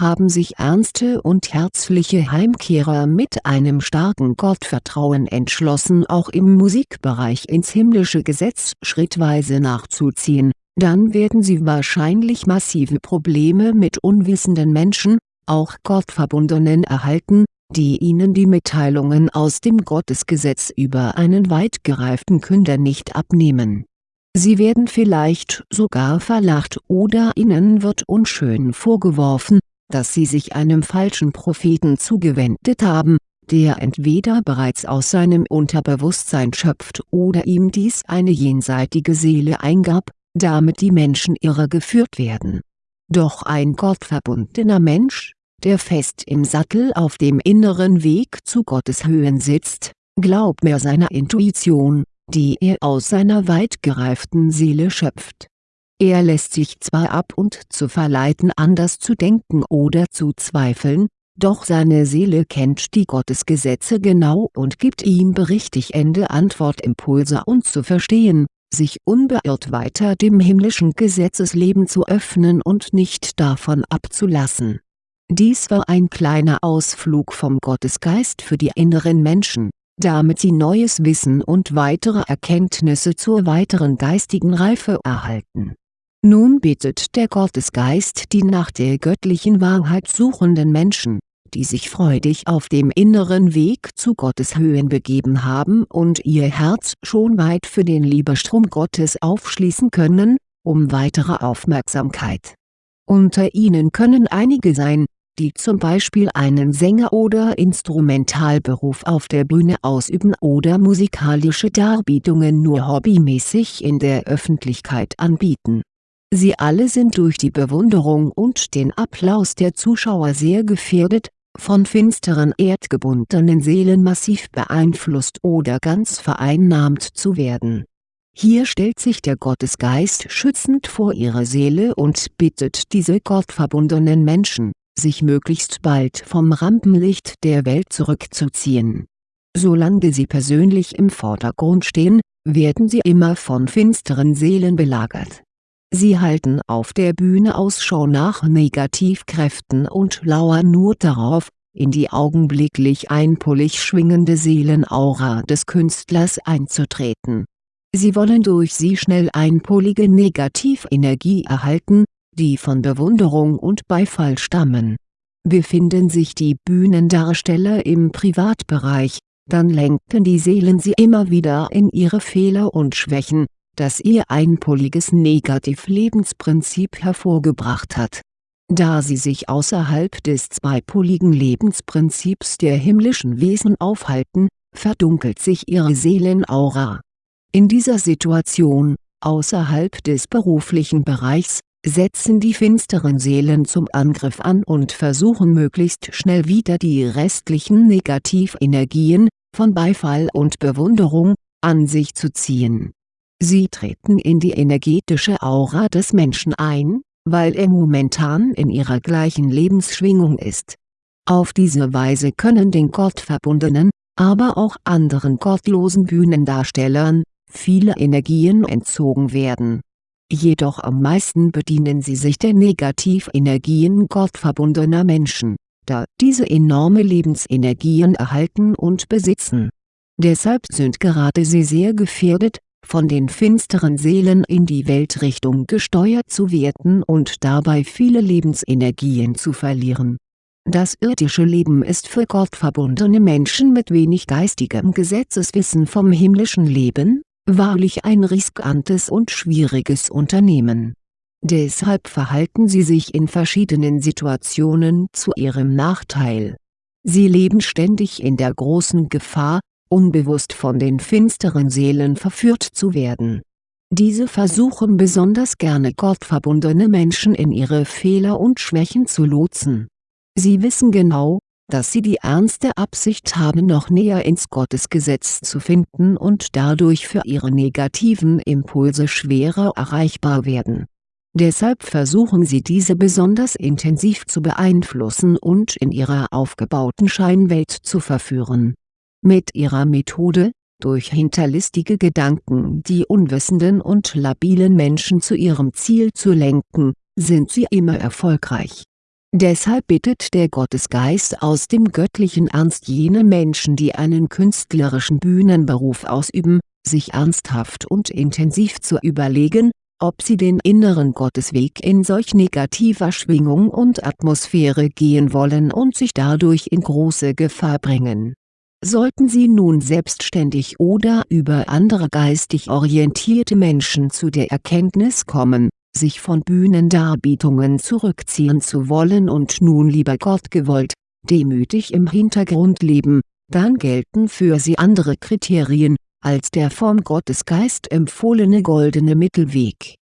Haben sich ernste und herzliche Heimkehrer mit einem starken Gottvertrauen entschlossen auch im Musikbereich ins himmlische Gesetz schrittweise nachzuziehen dann werden sie wahrscheinlich massive Probleme mit unwissenden Menschen, auch Gottverbundenen erhalten, die ihnen die Mitteilungen aus dem Gottesgesetz über einen weit gereiften Künder nicht abnehmen. Sie werden vielleicht sogar verlacht oder ihnen wird unschön vorgeworfen, dass sie sich einem falschen Propheten zugewendet haben, der entweder bereits aus seinem Unterbewusstsein schöpft oder ihm dies eine jenseitige Seele eingab, damit die Menschen irregeführt werden. Doch ein gottverbundener Mensch, der fest im Sattel auf dem inneren Weg zu Gottes Höhen sitzt, glaubt mehr seiner Intuition, die er aus seiner weit gereiften Seele schöpft. Er lässt sich zwar ab und zu verleiten anders zu denken oder zu zweifeln, doch seine Seele kennt die Gottesgesetze genau und gibt ihm berichtigende Antwortimpulse und zu verstehen, sich unbeirrt weiter dem himmlischen Gesetzesleben zu öffnen und nicht davon abzulassen. Dies war ein kleiner Ausflug vom Gottesgeist für die inneren Menschen, damit sie neues Wissen und weitere Erkenntnisse zur weiteren geistigen Reife erhalten. Nun bittet der Gottesgeist die nach der göttlichen Wahrheit suchenden Menschen, die sich freudig auf dem inneren Weg zu Gottes Höhen begeben haben und ihr Herz schon weit für den Liebestrom Gottes aufschließen können, um weitere Aufmerksamkeit. Unter ihnen können einige sein, die zum Beispiel einen Sänger- oder Instrumentalberuf auf der Bühne ausüben oder musikalische Darbietungen nur hobbymäßig in der Öffentlichkeit anbieten. Sie alle sind durch die Bewunderung und den Applaus der Zuschauer sehr gefährdet, von finsteren erdgebundenen Seelen massiv beeinflusst oder ganz vereinnahmt zu werden. Hier stellt sich der Gottesgeist schützend vor ihre Seele und bittet diese gottverbundenen Menschen, sich möglichst bald vom Rampenlicht der Welt zurückzuziehen. Solange sie persönlich im Vordergrund stehen, werden sie immer von finsteren Seelen belagert. Sie halten auf der Bühne Ausschau nach Negativkräften und lauern nur darauf, in die augenblicklich einpolig schwingende Seelenaura des Künstlers einzutreten. Sie wollen durch sie schnell einpolige Negativenergie erhalten, die von Bewunderung und Beifall stammen. Befinden sich die Bühnendarsteller im Privatbereich, dann lenken die Seelen sie immer wieder in ihre Fehler und Schwächen, das ihr einpoliges Negativlebensprinzip hervorgebracht hat. Da sie sich außerhalb des zweipoligen Lebensprinzips der himmlischen Wesen aufhalten, verdunkelt sich ihre Seelenaura. In dieser Situation, außerhalb des beruflichen Bereichs, setzen die finsteren Seelen zum Angriff an und versuchen möglichst schnell wieder die restlichen Negativenergien, von Beifall und Bewunderung, an sich zu ziehen. Sie treten in die energetische Aura des Menschen ein, weil er momentan in ihrer gleichen Lebensschwingung ist. Auf diese Weise können den gottverbundenen, aber auch anderen gottlosen Bühnendarstellern, viele Energien entzogen werden. Jedoch am meisten bedienen sie sich der Negativenergien gottverbundener Menschen da diese enorme Lebensenergien erhalten und besitzen. Deshalb sind gerade sie sehr gefährdet, von den finsteren Seelen in die Weltrichtung gesteuert zu werden und dabei viele Lebensenergien zu verlieren. Das irdische Leben ist für gottverbundene Menschen mit wenig geistigem Gesetzeswissen vom himmlischen Leben, wahrlich ein riskantes und schwieriges Unternehmen Deshalb verhalten sie sich in verschiedenen Situationen zu ihrem Nachteil. Sie leben ständig in der großen Gefahr, unbewusst von den finsteren Seelen verführt zu werden. Diese versuchen besonders gerne gottverbundene Menschen in ihre Fehler und Schwächen zu lotsen. Sie wissen genau, dass sie die ernste Absicht haben noch näher ins Gottesgesetz zu finden und dadurch für ihre negativen Impulse schwerer erreichbar werden Deshalb versuchen sie diese besonders intensiv zu beeinflussen und in ihrer aufgebauten Scheinwelt zu verführen. Mit ihrer Methode, durch hinterlistige Gedanken die unwissenden und labilen Menschen zu ihrem Ziel zu lenken, sind sie immer erfolgreich. Deshalb bittet der Gottesgeist aus dem göttlichen Ernst jene Menschen die einen künstlerischen Bühnenberuf ausüben, sich ernsthaft und intensiv zu überlegen, ob sie den inneren Gottesweg in solch negativer Schwingung und Atmosphäre gehen wollen und sich dadurch in große Gefahr bringen. Sollten sie nun selbstständig oder über andere geistig orientierte Menschen zu der Erkenntnis kommen, sich von Bühnendarbietungen zurückziehen zu wollen und nun lieber Gott gewollt, demütig im Hintergrund leben, dann gelten für sie andere Kriterien, als der vom Gottesgeist empfohlene goldene Mittelweg.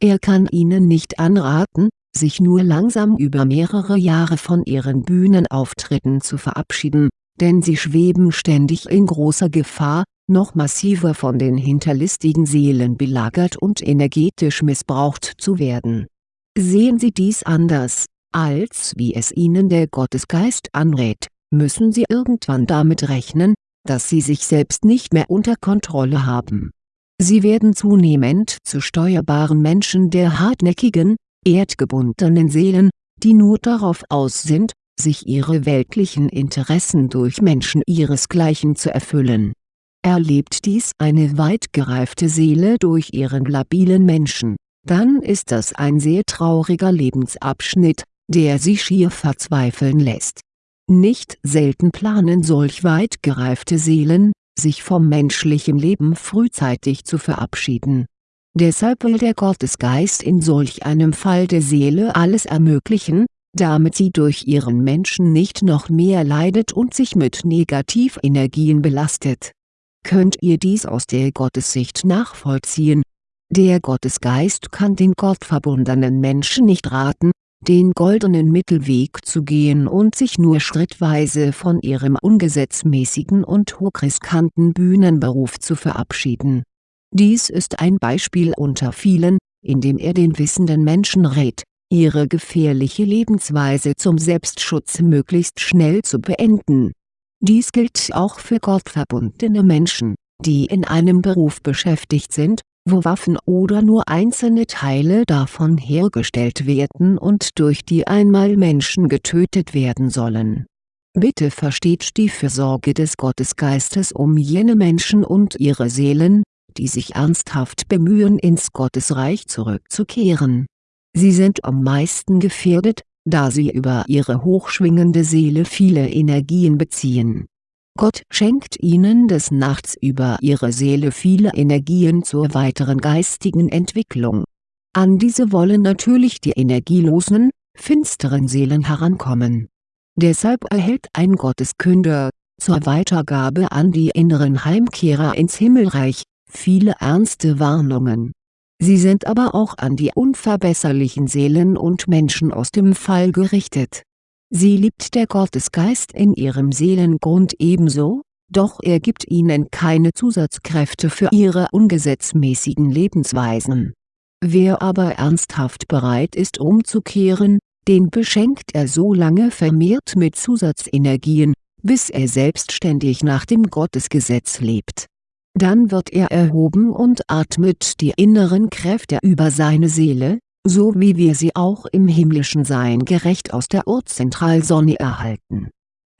Er kann ihnen nicht anraten, sich nur langsam über mehrere Jahre von ihren Bühnenauftritten zu verabschieden, denn sie schweben ständig in großer Gefahr, noch massiver von den hinterlistigen Seelen belagert und energetisch missbraucht zu werden. Sehen Sie dies anders, als wie es Ihnen der Gottesgeist anrät, müssen Sie irgendwann damit rechnen, dass sie sich selbst nicht mehr unter Kontrolle haben. Sie werden zunehmend zu steuerbaren Menschen der hartnäckigen, erdgebundenen Seelen, die nur darauf aus sind, sich ihre weltlichen Interessen durch Menschen ihresgleichen zu erfüllen. Erlebt dies eine weit gereifte Seele durch ihren labilen Menschen, dann ist das ein sehr trauriger Lebensabschnitt, der sie schier verzweifeln lässt nicht selten planen solch weit gereifte Seelen, sich vom menschlichen Leben frühzeitig zu verabschieden. Deshalb will der Gottesgeist in solch einem Fall der Seele alles ermöglichen, damit sie durch ihren Menschen nicht noch mehr leidet und sich mit Negativenergien belastet. Könnt ihr dies aus der Gottessicht nachvollziehen? Der Gottesgeist kann den gottverbundenen Menschen nicht raten, den goldenen Mittelweg zu gehen und sich nur schrittweise von ihrem ungesetzmäßigen und hochriskanten Bühnenberuf zu verabschieden. Dies ist ein Beispiel unter vielen, in dem er den wissenden Menschen rät, ihre gefährliche Lebensweise zum Selbstschutz möglichst schnell zu beenden. Dies gilt auch für gottverbundene Menschen, die in einem Beruf beschäftigt sind, wo Waffen oder nur einzelne Teile davon hergestellt werden und durch die einmal Menschen getötet werden sollen. Bitte versteht die Fürsorge des Gottesgeistes um jene Menschen und ihre Seelen, die sich ernsthaft bemühen ins Gottesreich zurückzukehren. Sie sind am meisten gefährdet, da sie über ihre hochschwingende Seele viele Energien beziehen. Gott schenkt ihnen des Nachts über ihre Seele viele Energien zur weiteren geistigen Entwicklung. An diese wollen natürlich die energielosen, finsteren Seelen herankommen. Deshalb erhält ein Gotteskünder, zur Weitergabe an die inneren Heimkehrer ins Himmelreich, viele ernste Warnungen Sie sind aber auch an die unverbesserlichen Seelen und Menschen aus dem Fall gerichtet. Sie liebt der Gottesgeist in ihrem Seelengrund ebenso, doch er gibt ihnen keine Zusatzkräfte für ihre ungesetzmäßigen Lebensweisen. Wer aber ernsthaft bereit ist umzukehren, den beschenkt er so lange vermehrt mit Zusatzenergien, bis er selbstständig nach dem Gottesgesetz lebt dann wird er erhoben und atmet die inneren Kräfte über seine Seele, so wie wir sie auch im himmlischen Sein gerecht aus der Urzentralsonne erhalten.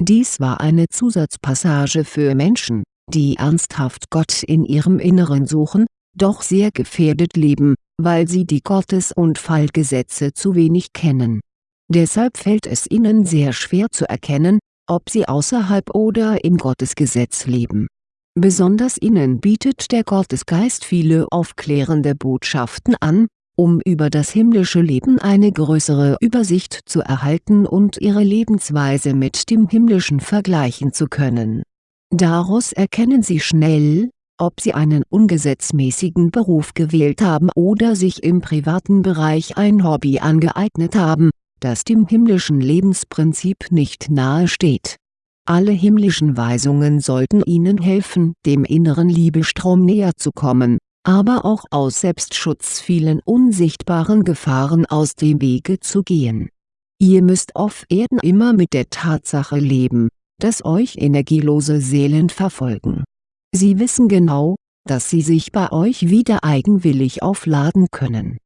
Dies war eine Zusatzpassage für Menschen, die ernsthaft Gott in ihrem Inneren suchen, doch sehr gefährdet leben, weil sie die Gottes- und Fallgesetze zu wenig kennen. Deshalb fällt es ihnen sehr schwer zu erkennen, ob sie außerhalb oder im Gottesgesetz leben Besonders ihnen bietet der Gottesgeist viele aufklärende Botschaften an, um über das himmlische Leben eine größere Übersicht zu erhalten und ihre Lebensweise mit dem himmlischen vergleichen zu können. Daraus erkennen sie schnell, ob sie einen ungesetzmäßigen Beruf gewählt haben oder sich im privaten Bereich ein Hobby angeeignet haben, das dem himmlischen Lebensprinzip nicht nahe steht alle himmlischen Weisungen sollten Ihnen helfen dem inneren Liebestrom näher zu kommen, aber auch aus Selbstschutz vielen unsichtbaren Gefahren aus dem Wege zu gehen. Ihr müsst auf Erden immer mit der Tatsache leben, dass euch energielose Seelen verfolgen. Sie wissen genau, dass sie sich bei euch wieder eigenwillig aufladen können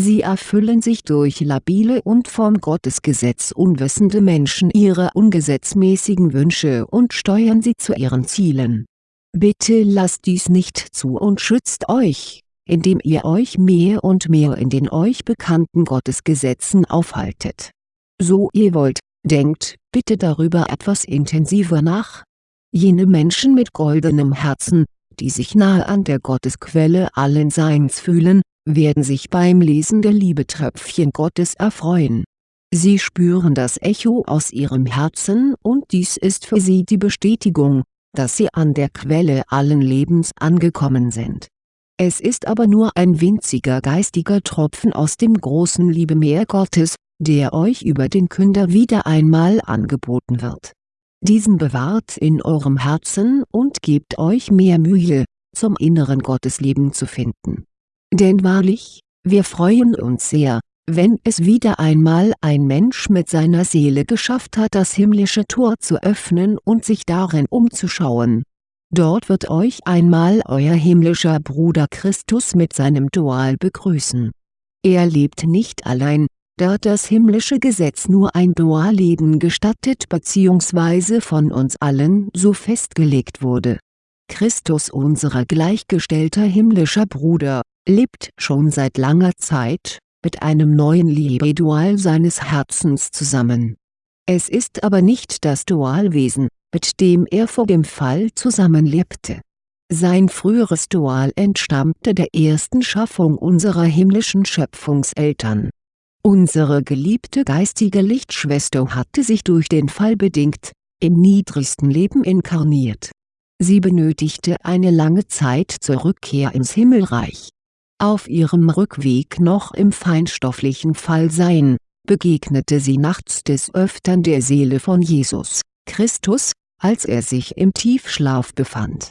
Sie erfüllen sich durch labile und vom Gottesgesetz unwissende Menschen ihre ungesetzmäßigen Wünsche und steuern sie zu ihren Zielen. Bitte lasst dies nicht zu und schützt euch, indem ihr euch mehr und mehr in den euch bekannten Gottesgesetzen aufhaltet. So ihr wollt, denkt bitte darüber etwas intensiver nach. Jene Menschen mit goldenem Herzen, die sich nahe an der Gottesquelle allen Seins fühlen, werden sich beim Lesen der Liebetröpfchen Gottes erfreuen. Sie spüren das Echo aus ihrem Herzen und dies ist für sie die Bestätigung, dass sie an der Quelle allen Lebens angekommen sind. Es ist aber nur ein winziger geistiger Tropfen aus dem großen Liebemeer Gottes, der euch über den Künder wieder einmal angeboten wird. Diesen bewahrt in eurem Herzen und gebt euch mehr Mühe, zum inneren Gottesleben zu finden denn wahrlich, wir freuen uns sehr, wenn es wieder einmal ein Mensch mit seiner Seele geschafft hat das himmlische Tor zu öffnen und sich darin umzuschauen. Dort wird euch einmal euer himmlischer Bruder Christus mit seinem Dual begrüßen. Er lebt nicht allein, da das himmlische Gesetz nur ein Dualleben gestattet bzw. von uns allen so festgelegt wurde. Christus unser gleichgestellter himmlischer Bruder, lebt schon seit langer Zeit, mit einem neuen Liebedual seines Herzens zusammen. Es ist aber nicht das Dualwesen, mit dem er vor dem Fall zusammenlebte. Sein früheres Dual entstammte der ersten Schaffung unserer himmlischen Schöpfungseltern. Unsere geliebte geistige Lichtschwester hatte sich durch den Fall bedingt, im niedrigsten Leben inkarniert. Sie benötigte eine lange Zeit zur Rückkehr ins Himmelreich auf ihrem Rückweg noch im feinstofflichen Fallsein, begegnete sie nachts des Öftern der Seele von Jesus, Christus, als er sich im Tiefschlaf befand.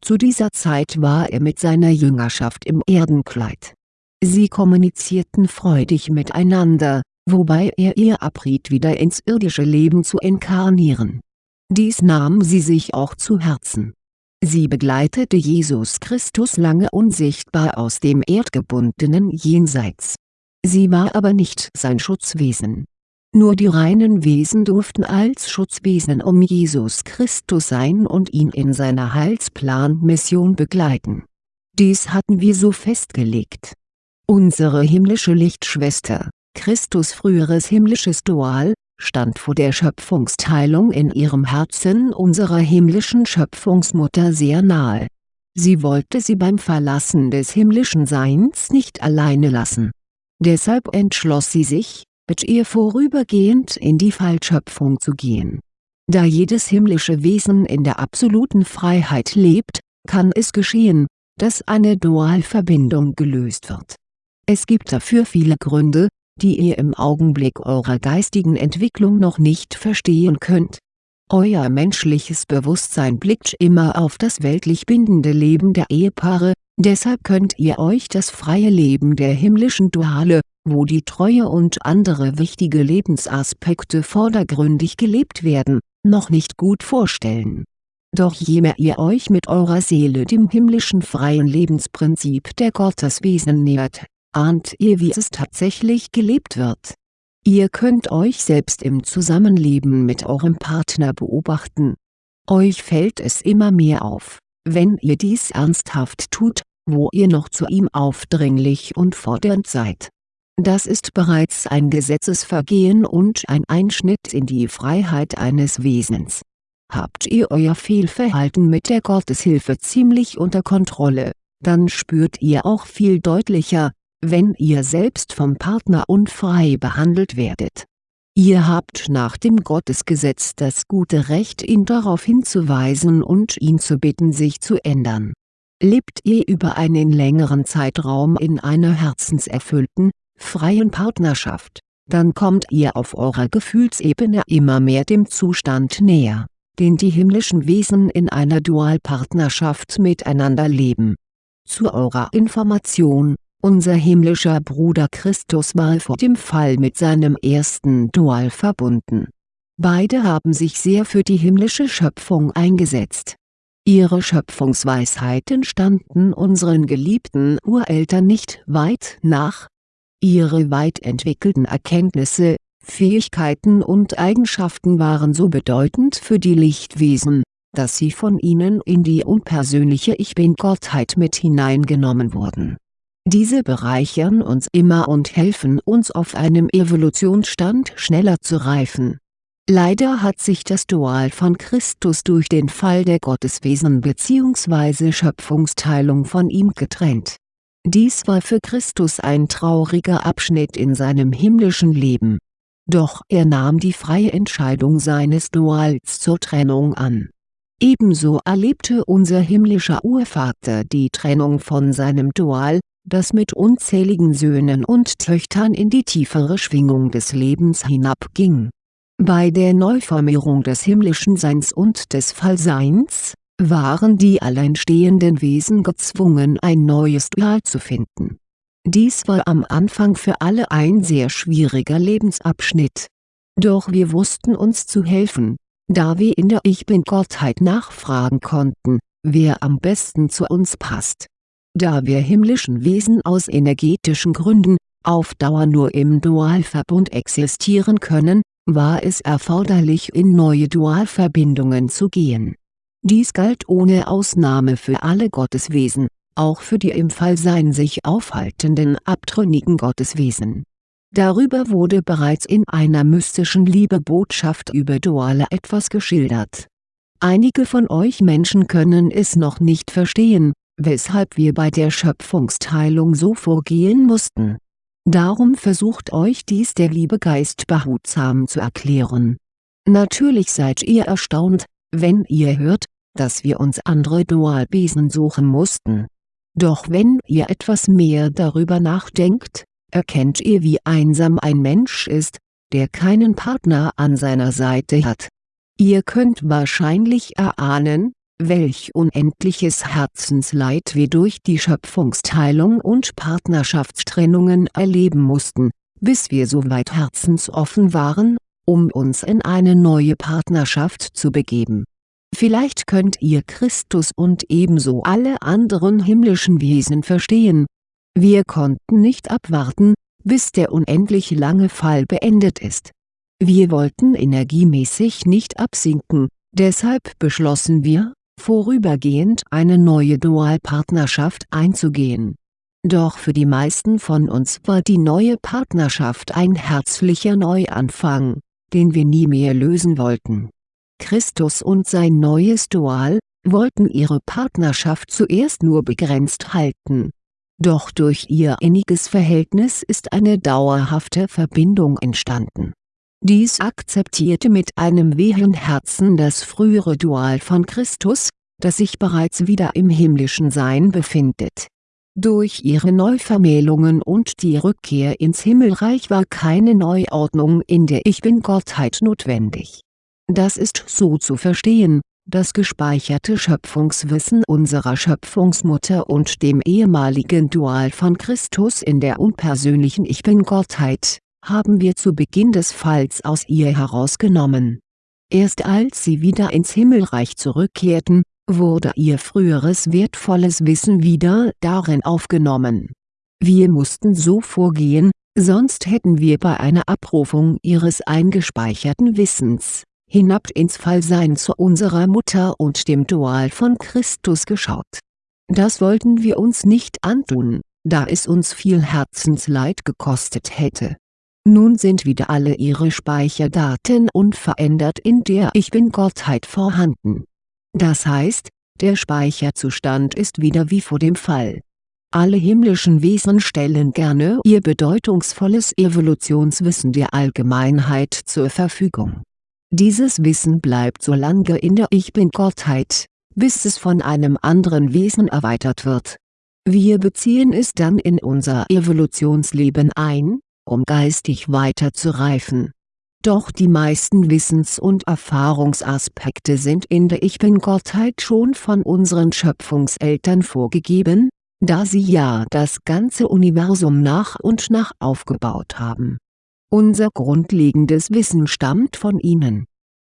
Zu dieser Zeit war er mit seiner Jüngerschaft im Erdenkleid. Sie kommunizierten freudig miteinander, wobei er ihr abriet wieder ins irdische Leben zu inkarnieren. Dies nahm sie sich auch zu Herzen. Sie begleitete Jesus Christus lange unsichtbar aus dem erdgebundenen Jenseits. Sie war aber nicht sein Schutzwesen. Nur die reinen Wesen durften als Schutzwesen um Jesus Christus sein und ihn in seiner Heilsplan-Mission begleiten. Dies hatten wir so festgelegt. Unsere himmlische Lichtschwester, Christus früheres himmlisches Dual, stand vor der Schöpfungsteilung in ihrem Herzen unserer himmlischen Schöpfungsmutter sehr nahe. Sie wollte sie beim Verlassen des himmlischen Seins nicht alleine lassen. Deshalb entschloss sie sich, mit ihr vorübergehend in die Fallschöpfung zu gehen. Da jedes himmlische Wesen in der absoluten Freiheit lebt, kann es geschehen, dass eine Dualverbindung gelöst wird. Es gibt dafür viele Gründe, die ihr im Augenblick eurer geistigen Entwicklung noch nicht verstehen könnt. Euer menschliches Bewusstsein blickt immer auf das weltlich bindende Leben der Ehepaare, deshalb könnt ihr euch das freie Leben der himmlischen Duale, wo die Treue und andere wichtige Lebensaspekte vordergründig gelebt werden, noch nicht gut vorstellen. Doch je mehr ihr euch mit eurer Seele dem himmlischen freien Lebensprinzip der Gotteswesen nähert, ahnt ihr wie es tatsächlich gelebt wird. Ihr könnt euch selbst im Zusammenleben mit eurem Partner beobachten. Euch fällt es immer mehr auf, wenn ihr dies ernsthaft tut, wo ihr noch zu ihm aufdringlich und fordernd seid. Das ist bereits ein Gesetzesvergehen und ein Einschnitt in die Freiheit eines Wesens. Habt ihr euer Fehlverhalten mit der Gotteshilfe ziemlich unter Kontrolle, dann spürt ihr auch viel deutlicher, wenn ihr selbst vom Partner unfrei behandelt werdet. Ihr habt nach dem Gottesgesetz das gute Recht ihn darauf hinzuweisen und ihn zu bitten sich zu ändern. Lebt ihr über einen längeren Zeitraum in einer herzenserfüllten, freien Partnerschaft, dann kommt ihr auf eurer Gefühlsebene immer mehr dem Zustand näher, den die himmlischen Wesen in einer Dualpartnerschaft miteinander leben. Zu eurer Information, unser himmlischer Bruder Christus war vor dem Fall mit seinem ersten Dual verbunden. Beide haben sich sehr für die himmlische Schöpfung eingesetzt. Ihre Schöpfungsweisheiten standen unseren geliebten Ureltern nicht weit nach. Ihre weit entwickelten Erkenntnisse, Fähigkeiten und Eigenschaften waren so bedeutend für die Lichtwesen, dass sie von ihnen in die unpersönliche Ich Bin-Gottheit mit hineingenommen wurden diese bereichern uns immer und helfen uns auf einem Evolutionsstand schneller zu reifen. Leider hat sich das Dual von Christus durch den Fall der Gotteswesen bzw. Schöpfungsteilung von ihm getrennt. Dies war für Christus ein trauriger Abschnitt in seinem himmlischen Leben. Doch er nahm die freie Entscheidung seines Duals zur Trennung an. Ebenso erlebte unser himmlischer Urvater die Trennung von seinem Dual, das mit unzähligen Söhnen und Töchtern in die tiefere Schwingung des Lebens hinabging. Bei der Neuformierung des himmlischen Seins und des Fallseins, waren die alleinstehenden Wesen gezwungen ein neues Dual zu finden. Dies war am Anfang für alle ein sehr schwieriger Lebensabschnitt. Doch wir wussten uns zu helfen, da wir in der Ich Bin-Gottheit nachfragen konnten, wer am besten zu uns passt da wir himmlischen Wesen aus energetischen Gründen, auf Dauer nur im Dualverbund existieren können, war es erforderlich in neue Dualverbindungen zu gehen. Dies galt ohne Ausnahme für alle Gotteswesen, auch für die im Fallsein sich aufhaltenden abtrünnigen Gotteswesen. Darüber wurde bereits in einer mystischen Liebebotschaft über Duale etwas geschildert. Einige von euch Menschen können es noch nicht verstehen, weshalb wir bei der Schöpfungsteilung so vorgehen mussten. Darum versucht euch dies der liebe Geist behutsam zu erklären. Natürlich seid ihr erstaunt, wenn ihr hört, dass wir uns andere Dualwesen suchen mussten. Doch wenn ihr etwas mehr darüber nachdenkt, erkennt ihr wie einsam ein Mensch ist, der keinen Partner an seiner Seite hat. Ihr könnt wahrscheinlich erahnen, welch unendliches Herzensleid wir durch die Schöpfungsteilung und Partnerschaftstrennungen erleben mussten, bis wir so weit herzensoffen waren, um uns in eine neue Partnerschaft zu begeben. Vielleicht könnt ihr Christus und ebenso alle anderen himmlischen Wesen verstehen. Wir konnten nicht abwarten, bis der unendlich lange Fall beendet ist. Wir wollten energiemäßig nicht absinken, deshalb beschlossen wir, vorübergehend eine neue Dualpartnerschaft einzugehen. Doch für die meisten von uns war die neue Partnerschaft ein herzlicher Neuanfang, den wir nie mehr lösen wollten. Christus und sein neues Dual, wollten ihre Partnerschaft zuerst nur begrenzt halten. Doch durch ihr inniges Verhältnis ist eine dauerhafte Verbindung entstanden. Dies akzeptierte mit einem wehen Herzen das frühere Dual von Christus, das sich bereits wieder im himmlischen Sein befindet. Durch ihre Neuvermählungen und die Rückkehr ins Himmelreich war keine Neuordnung in der Ich Bin-Gottheit notwendig. Das ist so zu verstehen, das gespeicherte Schöpfungswissen unserer Schöpfungsmutter und dem ehemaligen Dual von Christus in der unpersönlichen Ich Bin-Gottheit, haben wir zu Beginn des Falls aus ihr herausgenommen. Erst als sie wieder ins Himmelreich zurückkehrten, wurde ihr früheres wertvolles Wissen wieder darin aufgenommen. Wir mussten so vorgehen, sonst hätten wir bei einer Abrufung ihres eingespeicherten Wissens, hinab ins Fallsein zu unserer Mutter und dem Dual von Christus geschaut. Das wollten wir uns nicht antun, da es uns viel Herzensleid gekostet hätte. Nun sind wieder alle ihre Speicherdaten unverändert in der Ich Bin-Gottheit vorhanden das heißt, der Speicherzustand ist wieder wie vor dem Fall. Alle himmlischen Wesen stellen gerne ihr bedeutungsvolles Evolutionswissen der Allgemeinheit zur Verfügung. Dieses Wissen bleibt so lange in der Ich Bin-Gottheit, bis es von einem anderen Wesen erweitert wird. Wir beziehen es dann in unser Evolutionsleben ein, um geistig weiter zu reifen doch die meisten Wissens- und Erfahrungsaspekte sind in der Ich Bin-Gottheit schon von unseren Schöpfungseltern vorgegeben, da sie ja das ganze Universum nach und nach aufgebaut haben. Unser grundlegendes Wissen stammt von ihnen.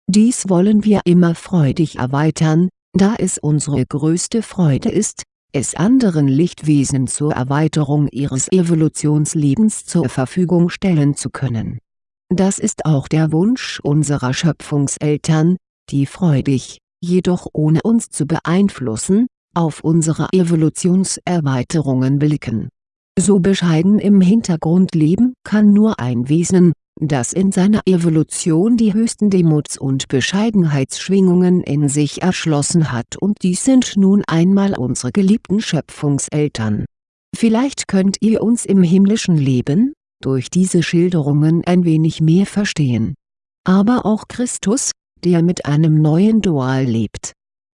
Dies wollen wir immer freudig erweitern, da es unsere größte Freude ist, es anderen Lichtwesen zur Erweiterung ihres Evolutionslebens zur Verfügung stellen zu können das ist auch der Wunsch unserer Schöpfungseltern, die freudig, jedoch ohne uns zu beeinflussen, auf unsere Evolutionserweiterungen blicken. So bescheiden im Hintergrund leben kann nur ein Wesen, das in seiner Evolution die höchsten Demuts- und Bescheidenheitsschwingungen in sich erschlossen hat und dies sind nun einmal unsere geliebten Schöpfungseltern. Vielleicht könnt ihr uns im himmlischen Leben, durch diese Schilderungen ein wenig mehr verstehen. Aber auch Christus, der mit einem neuen Dual lebt.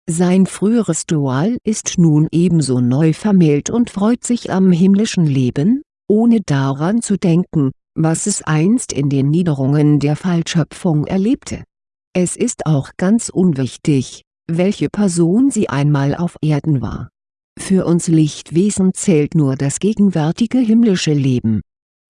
Sein früheres Dual ist nun ebenso neu vermählt und freut sich am himmlischen Leben, ohne daran zu denken, was es einst in den Niederungen der Fallschöpfung erlebte. Es ist auch ganz unwichtig, welche Person sie einmal auf Erden war. Für uns Lichtwesen zählt nur das gegenwärtige himmlische Leben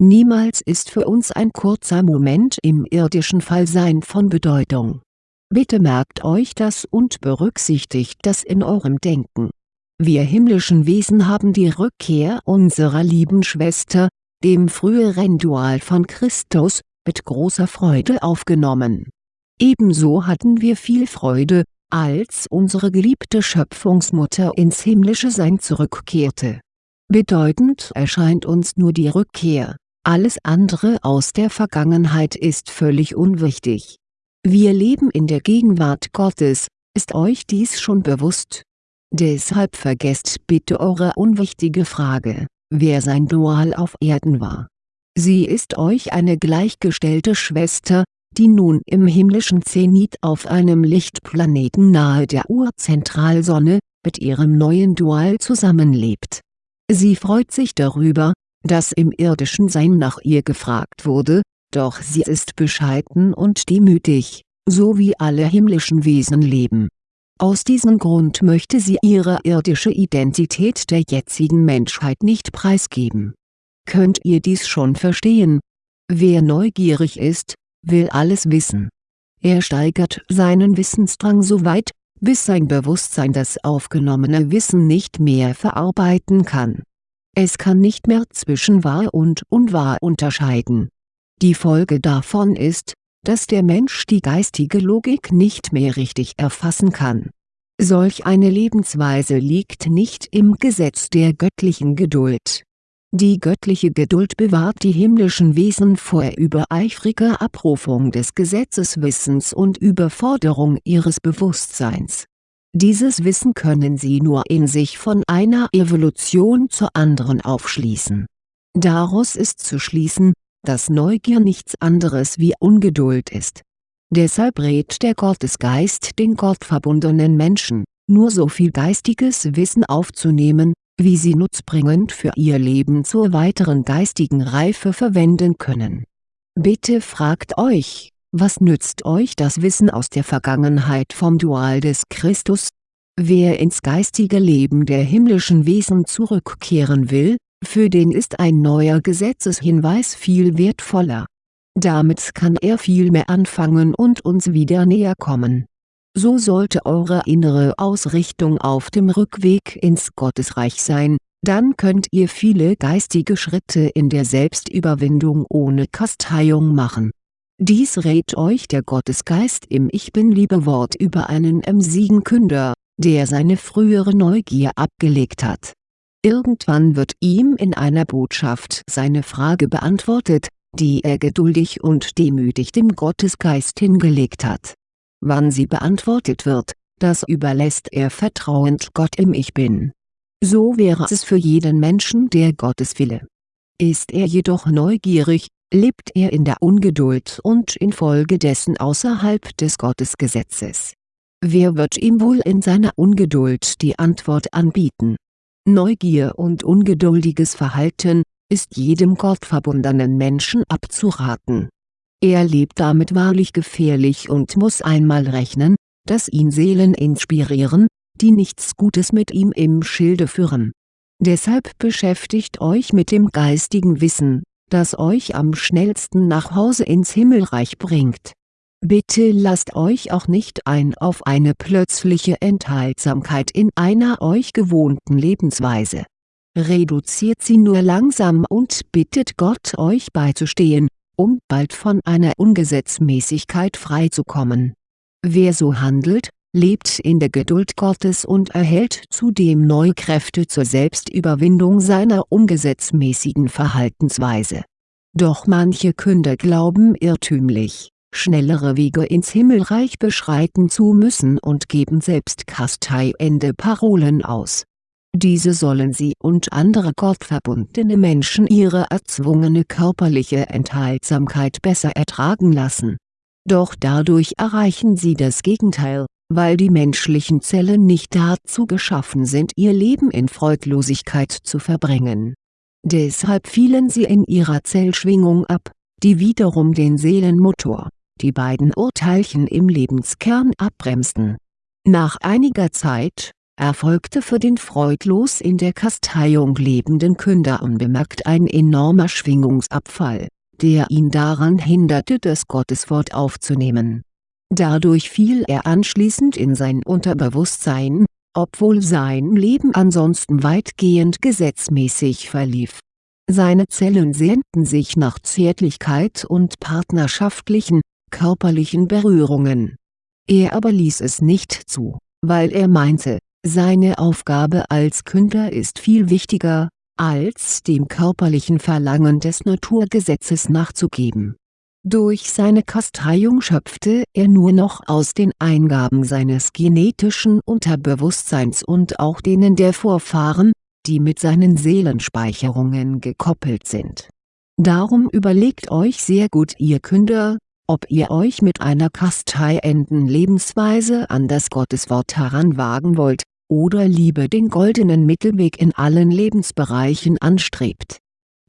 Niemals ist für uns ein kurzer Moment im irdischen Fallsein von Bedeutung. Bitte merkt euch das und berücksichtigt das in eurem Denken. Wir himmlischen Wesen haben die Rückkehr unserer lieben Schwester, dem früheren Dual von Christus, mit großer Freude aufgenommen. Ebenso hatten wir viel Freude, als unsere geliebte Schöpfungsmutter ins himmlische Sein zurückkehrte. Bedeutend erscheint uns nur die Rückkehr alles andere aus der Vergangenheit ist völlig unwichtig. Wir leben in der Gegenwart Gottes, ist euch dies schon bewusst? Deshalb vergesst bitte eure unwichtige Frage, wer sein Dual auf Erden war. Sie ist euch eine gleichgestellte Schwester, die nun im himmlischen Zenit auf einem Lichtplaneten nahe der Urzentralsonne, mit ihrem neuen Dual zusammenlebt. Sie freut sich darüber, dass im irdischen Sein nach ihr gefragt wurde, doch sie ist bescheiden und demütig, so wie alle himmlischen Wesen leben. Aus diesem Grund möchte sie ihre irdische Identität der jetzigen Menschheit nicht preisgeben. Könnt ihr dies schon verstehen? Wer neugierig ist, will alles wissen. Er steigert seinen Wissensdrang so weit, bis sein Bewusstsein das aufgenommene Wissen nicht mehr verarbeiten kann. Es kann nicht mehr zwischen wahr und unwahr unterscheiden. Die Folge davon ist, dass der Mensch die geistige Logik nicht mehr richtig erfassen kann. Solch eine Lebensweise liegt nicht im Gesetz der göttlichen Geduld. Die göttliche Geduld bewahrt die himmlischen Wesen vor übereifriger Abrufung des Gesetzeswissens und Überforderung ihres Bewusstseins. Dieses Wissen können sie nur in sich von einer Evolution zur anderen aufschließen. Daraus ist zu schließen, dass Neugier nichts anderes wie Ungeduld ist. Deshalb rät der Gottesgeist den gottverbundenen Menschen, nur so viel geistiges Wissen aufzunehmen, wie sie nutzbringend für ihr Leben zur weiteren geistigen Reife verwenden können. Bitte fragt euch, was nützt euch das Wissen aus der Vergangenheit vom Dual des Christus? Wer ins geistige Leben der himmlischen Wesen zurückkehren will, für den ist ein neuer Gesetzeshinweis viel wertvoller. Damit kann er viel mehr anfangen und uns wieder näher kommen. So sollte eure innere Ausrichtung auf dem Rückweg ins Gottesreich sein, dann könnt ihr viele geistige Schritte in der Selbstüberwindung ohne Kasteiung machen. Dies rät euch der Gottesgeist im Ich Bin-Liebe-Wort über einen emsigen Künder, der seine frühere Neugier abgelegt hat Irgendwann wird ihm in einer Botschaft seine Frage beantwortet, die er geduldig und demütig dem Gottesgeist hingelegt hat. Wann sie beantwortet wird, das überlässt er vertrauend Gott im Ich Bin. So wäre es für jeden Menschen der Gotteswille. Ist er jedoch neugierig, lebt er in der Ungeduld und infolgedessen außerhalb des Gottesgesetzes. Wer wird ihm wohl in seiner Ungeduld die Antwort anbieten Neugier und ungeduldiges Verhalten, ist jedem gottverbundenen Menschen abzuraten. Er lebt damit wahrlich gefährlich und muss einmal rechnen, dass ihn Seelen inspirieren, die nichts Gutes mit ihm im Schilde führen. Deshalb beschäftigt euch mit dem geistigen Wissen, das euch am schnellsten nach Hause ins Himmelreich bringt Bitte lasst euch auch nicht ein auf eine plötzliche Enthaltsamkeit in einer euch gewohnten Lebensweise. Reduziert sie nur langsam und bittet Gott euch beizustehen, um bald von einer Ungesetzmäßigkeit freizukommen. Wer so handelt, lebt in der Geduld Gottes und erhält zudem neue Kräfte zur Selbstüberwindung seiner ungesetzmäßigen Verhaltensweise. Doch manche Künder glauben irrtümlich schnellere Wege ins Himmelreich beschreiten zu müssen und geben selbst kasteiende Parolen aus. Diese sollen sie und andere gottverbundene Menschen ihre erzwungene körperliche Enthaltsamkeit besser ertragen lassen. Doch dadurch erreichen sie das Gegenteil, weil die menschlichen Zellen nicht dazu geschaffen sind ihr Leben in Freudlosigkeit zu verbringen. Deshalb fielen sie in ihrer Zellschwingung ab, die wiederum den Seelenmotor die beiden Urteilchen im Lebenskern abbremsten. Nach einiger Zeit, erfolgte für den freudlos in der Kasteiung lebenden Künder unbemerkt ein enormer Schwingungsabfall, der ihn daran hinderte das Gotteswort aufzunehmen. Dadurch fiel er anschließend in sein Unterbewusstsein, obwohl sein Leben ansonsten weitgehend gesetzmäßig verlief. Seine Zellen sehnten sich nach Zärtlichkeit und partnerschaftlichen, körperlichen Berührungen. Er aber ließ es nicht zu, weil er meinte, seine Aufgabe als Künder ist viel wichtiger, als dem körperlichen Verlangen des Naturgesetzes nachzugeben. Durch seine Kasteiung schöpfte er nur noch aus den Eingaben seines genetischen Unterbewusstseins und auch denen der Vorfahren, die mit seinen Seelenspeicherungen gekoppelt sind. Darum überlegt euch sehr gut ihr Künder, ob ihr euch mit einer kasteienden Lebensweise an das Gotteswort heranwagen wollt, oder lieber den goldenen Mittelweg in allen Lebensbereichen anstrebt.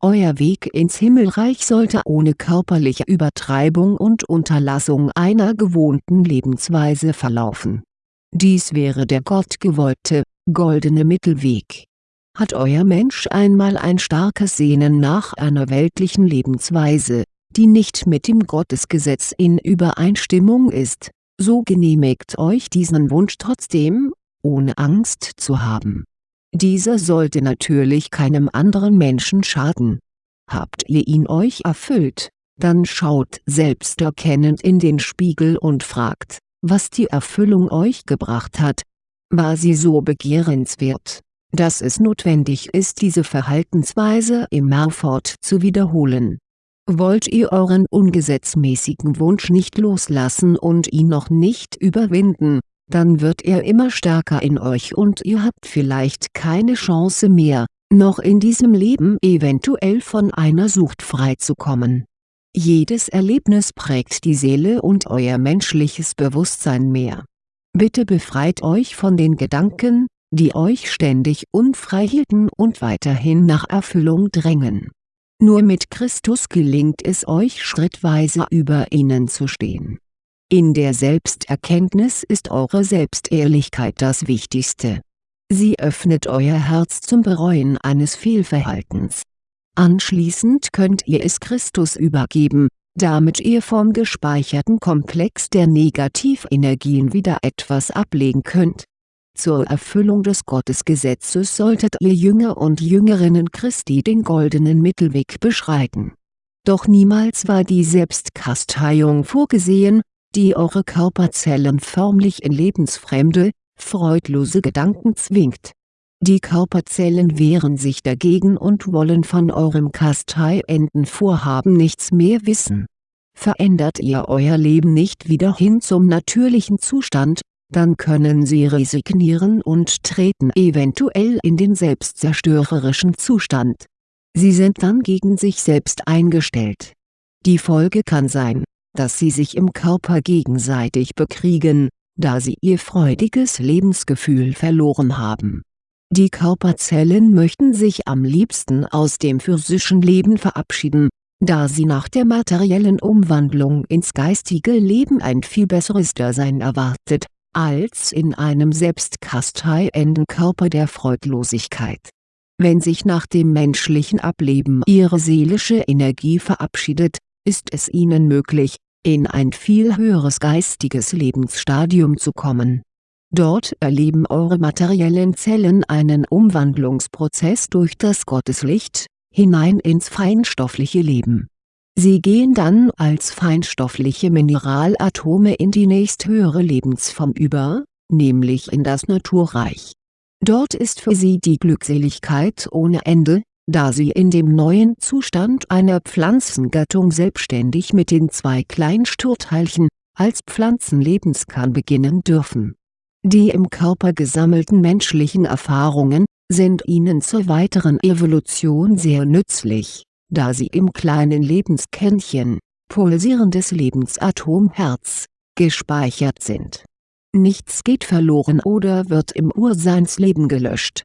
Euer Weg ins Himmelreich sollte ohne körperliche Übertreibung und Unterlassung einer gewohnten Lebensweise verlaufen. Dies wäre der gottgewollte, goldene Mittelweg. Hat euer Mensch einmal ein starkes Sehnen nach einer weltlichen Lebensweise, die nicht mit dem Gottesgesetz in Übereinstimmung ist, so genehmigt euch diesen Wunsch trotzdem, ohne Angst zu haben. Dieser sollte natürlich keinem anderen Menschen schaden. Habt ihr ihn euch erfüllt, dann schaut selbsterkennend in den Spiegel und fragt, was die Erfüllung euch gebracht hat. War sie so begehrenswert, dass es notwendig ist diese Verhaltensweise immerfort zu wiederholen. Wollt ihr euren ungesetzmäßigen Wunsch nicht loslassen und ihn noch nicht überwinden, dann wird er immer stärker in euch und ihr habt vielleicht keine Chance mehr, noch in diesem Leben eventuell von einer Sucht freizukommen. Jedes Erlebnis prägt die Seele und euer menschliches Bewusstsein mehr. Bitte befreit euch von den Gedanken, die euch ständig unfrei hielten und weiterhin nach Erfüllung drängen. Nur mit Christus gelingt es euch schrittweise über ihnen zu stehen. In der Selbsterkenntnis ist eure Selbstehrlichkeit das Wichtigste. Sie öffnet euer Herz zum Bereuen eines Fehlverhaltens. Anschließend könnt ihr es Christus übergeben, damit ihr vom gespeicherten Komplex der Negativenergien wieder etwas ablegen könnt zur Erfüllung des Gottesgesetzes solltet ihr Jünger und Jüngerinnen Christi den goldenen Mittelweg beschreiten. Doch niemals war die Selbstkasteiung vorgesehen, die eure Körperzellen förmlich in lebensfremde, freudlose Gedanken zwingt. Die Körperzellen wehren sich dagegen und wollen von eurem kasteienden Vorhaben nichts mehr wissen. Verändert ihr euer Leben nicht wieder hin zum natürlichen Zustand, dann können sie resignieren und treten eventuell in den selbstzerstörerischen Zustand. Sie sind dann gegen sich selbst eingestellt. Die Folge kann sein, dass sie sich im Körper gegenseitig bekriegen, da sie ihr freudiges Lebensgefühl verloren haben. Die Körperzellen möchten sich am liebsten aus dem physischen Leben verabschieden, da sie nach der materiellen Umwandlung ins geistige Leben ein viel besseres Dasein erwartet als in einem selbstkasteienden Körper der Freudlosigkeit. Wenn sich nach dem menschlichen Ableben ihre seelische Energie verabschiedet, ist es ihnen möglich, in ein viel höheres geistiges Lebensstadium zu kommen. Dort erleben eure materiellen Zellen einen Umwandlungsprozess durch das Gotteslicht, hinein ins feinstoffliche Leben Sie gehen dann als feinstoffliche Mineralatome in die nächsthöhere Lebensform über, nämlich in das Naturreich. Dort ist für sie die Glückseligkeit ohne Ende, da sie in dem neuen Zustand einer Pflanzengattung selbstständig mit den zwei Kleinsturteilchen, als Pflanzenlebenskern beginnen dürfen. Die im Körper gesammelten menschlichen Erfahrungen, sind ihnen zur weiteren Evolution sehr nützlich da sie im kleinen Lebenskernchen, pulsierendes Lebensatom Herz, gespeichert sind. Nichts geht verloren oder wird im Urseinsleben gelöscht.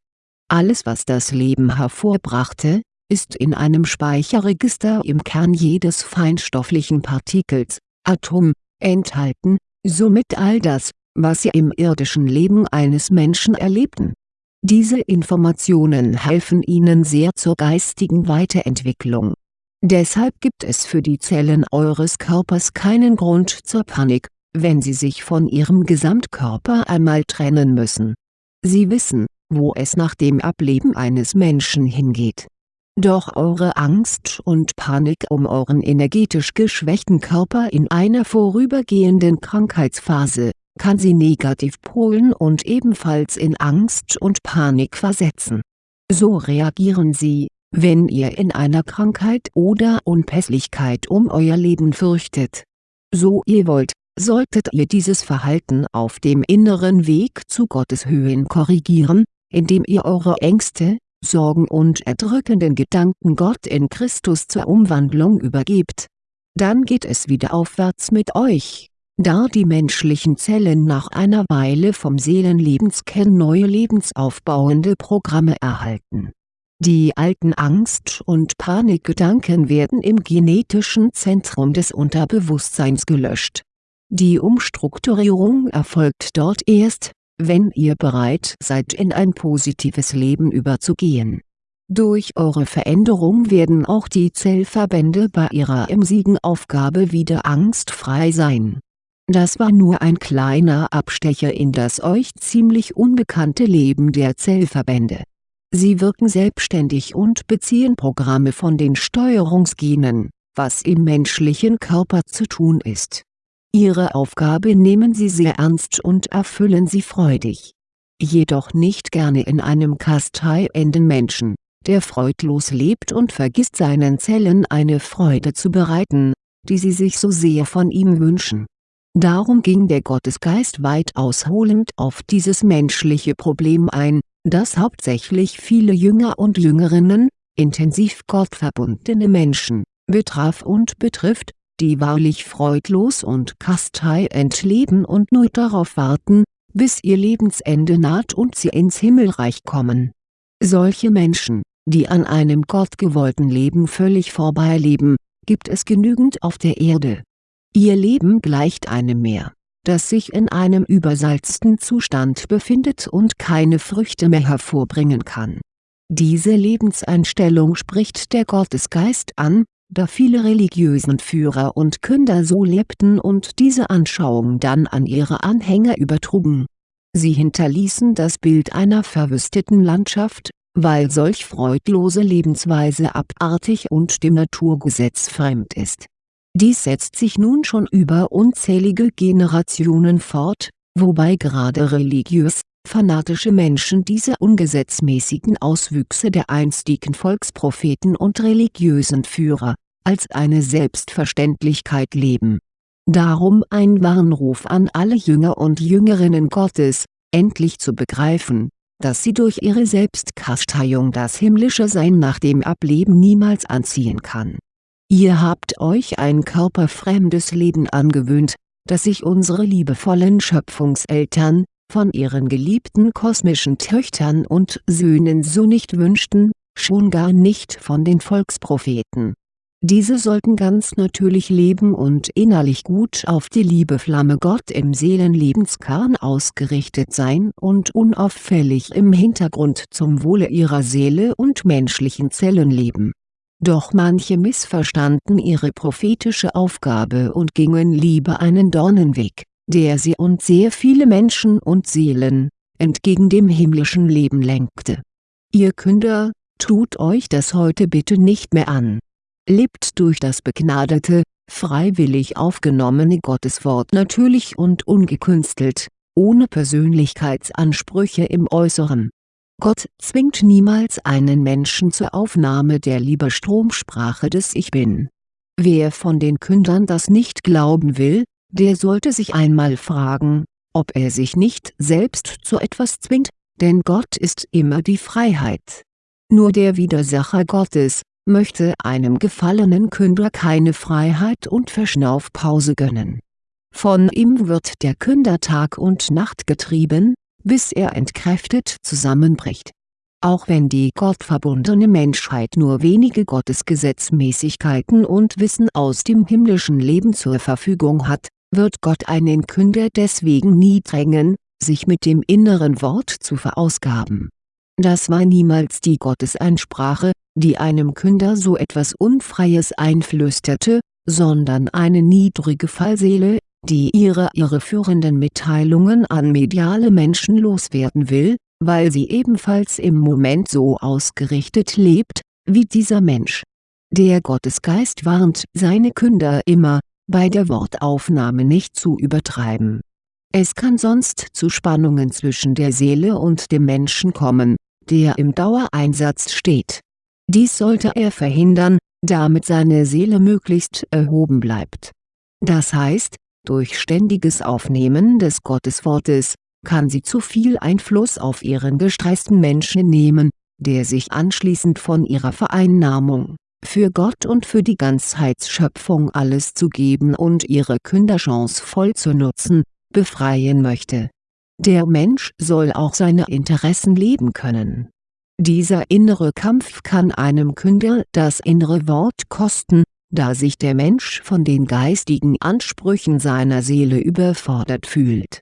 Alles was das Leben hervorbrachte, ist in einem Speicherregister im Kern jedes feinstofflichen Partikels, Atom, enthalten, somit all das, was sie im irdischen Leben eines Menschen erlebten diese Informationen helfen Ihnen sehr zur geistigen Weiterentwicklung. Deshalb gibt es für die Zellen eures Körpers keinen Grund zur Panik, wenn sie sich von ihrem Gesamtkörper einmal trennen müssen. Sie wissen, wo es nach dem Ableben eines Menschen hingeht. Doch eure Angst und Panik um euren energetisch geschwächten Körper in einer vorübergehenden Krankheitsphase kann sie negativ polen und ebenfalls in Angst und Panik versetzen. So reagieren sie, wenn ihr in einer Krankheit oder Unpässlichkeit um euer Leben fürchtet. So ihr wollt, solltet ihr dieses Verhalten auf dem inneren Weg zu Gottes Höhen korrigieren, indem ihr eure Ängste, Sorgen und erdrückenden Gedanken Gott in Christus zur Umwandlung übergebt. Dann geht es wieder aufwärts mit euch da die menschlichen Zellen nach einer Weile vom Seelenlebenskern neue lebensaufbauende Programme erhalten. Die alten Angst- und Panikgedanken werden im genetischen Zentrum des Unterbewusstseins gelöscht. Die Umstrukturierung erfolgt dort erst, wenn ihr bereit seid in ein positives Leben überzugehen. Durch eure Veränderung werden auch die Zellverbände bei ihrer emsigen Aufgabe wieder angstfrei sein. Das war nur ein kleiner Abstecher in das euch ziemlich unbekannte Leben der Zellverbände. Sie wirken selbstständig und beziehen Programme von den Steuerungsgenen, was im menschlichen Körper zu tun ist. Ihre Aufgabe nehmen sie sehr ernst und erfüllen sie freudig. Jedoch nicht gerne in einem kasteienden Menschen der freudlos lebt und vergisst seinen Zellen eine Freude zu bereiten, die sie sich so sehr von ihm wünschen. Darum ging der Gottesgeist weit ausholend auf dieses menschliche Problem ein, das hauptsächlich viele Jünger und Jüngerinnen, intensiv gottverbundene Menschen, betraf und betrifft, die wahrlich freudlos und kasteiend leben und nur darauf warten, bis ihr Lebensende naht und sie ins Himmelreich kommen. Solche Menschen, die an einem gottgewollten Leben völlig vorbeileben, gibt es genügend auf der Erde. Ihr Leben gleicht einem Meer, das sich in einem übersalzten Zustand befindet und keine Früchte mehr hervorbringen kann. Diese Lebenseinstellung spricht der Gottesgeist an, da viele religiösen Führer und Künder so lebten und diese Anschauung dann an ihre Anhänger übertrugen. Sie hinterließen das Bild einer verwüsteten Landschaft, weil solch freudlose Lebensweise abartig und dem Naturgesetz fremd ist. Dies setzt sich nun schon über unzählige Generationen fort, wobei gerade religiös, fanatische Menschen diese ungesetzmäßigen Auswüchse der einstigen Volkspropheten und religiösen Führer, als eine Selbstverständlichkeit leben. Darum ein Warnruf an alle Jünger und Jüngerinnen Gottes, endlich zu begreifen, dass sie durch ihre Selbstkasteiung das himmlische Sein nach dem Ableben niemals anziehen kann. Ihr habt euch ein körperfremdes Leben angewöhnt, das sich unsere liebevollen Schöpfungseltern, von ihren geliebten kosmischen Töchtern und Söhnen so nicht wünschten, schon gar nicht von den Volkspropheten diese sollten ganz natürlich leben und innerlich gut auf die Liebeflamme Gott im Seelenlebenskern ausgerichtet sein und unauffällig im Hintergrund zum Wohle ihrer Seele und menschlichen Zellen leben. Doch manche missverstanden ihre prophetische Aufgabe und gingen lieber einen Dornenweg, der sie und sehr viele Menschen und Seelen, entgegen dem himmlischen Leben lenkte. Ihr Künder, tut euch das heute bitte nicht mehr an lebt durch das begnadete, freiwillig aufgenommene Gotteswort natürlich und ungekünstelt, ohne Persönlichkeitsansprüche im Äußeren. Gott zwingt niemals einen Menschen zur Aufnahme der Liebestromsprache des Ich Bin. Wer von den Kündern das nicht glauben will, der sollte sich einmal fragen, ob er sich nicht selbst zu etwas zwingt, denn Gott ist immer die Freiheit. Nur der Widersacher Gottes, möchte einem gefallenen Künder keine Freiheit und Verschnaufpause gönnen. Von ihm wird der Künder Tag und Nacht getrieben, bis er entkräftet zusammenbricht. Auch wenn die gottverbundene Menschheit nur wenige Gottesgesetzmäßigkeiten und Wissen aus dem himmlischen Leben zur Verfügung hat, wird Gott einen Künder deswegen nie drängen, sich mit dem inneren Wort zu verausgaben. Das war niemals die Gotteseinsprache, die einem Künder so etwas Unfreies einflüsterte, sondern eine niedrige Fallseele, die ihre irreführenden Mitteilungen an mediale Menschen loswerden will, weil sie ebenfalls im Moment so ausgerichtet lebt, wie dieser Mensch. Der Gottesgeist warnt seine Künder immer, bei der Wortaufnahme nicht zu übertreiben. Es kann sonst zu Spannungen zwischen der Seele und dem Menschen kommen, der im Dauereinsatz steht dies sollte er verhindern, damit seine Seele möglichst erhoben bleibt. Das heißt, durch ständiges Aufnehmen des Gotteswortes, kann sie zu viel Einfluss auf ihren gestressten Menschen nehmen, der sich anschließend von ihrer Vereinnahmung, für Gott und für die Ganzheitsschöpfung alles zu geben und ihre Künderchance voll zu nutzen, befreien möchte. Der Mensch soll auch seine Interessen leben können dieser innere Kampf kann einem Künder das innere Wort kosten, da sich der Mensch von den geistigen Ansprüchen seiner Seele überfordert fühlt.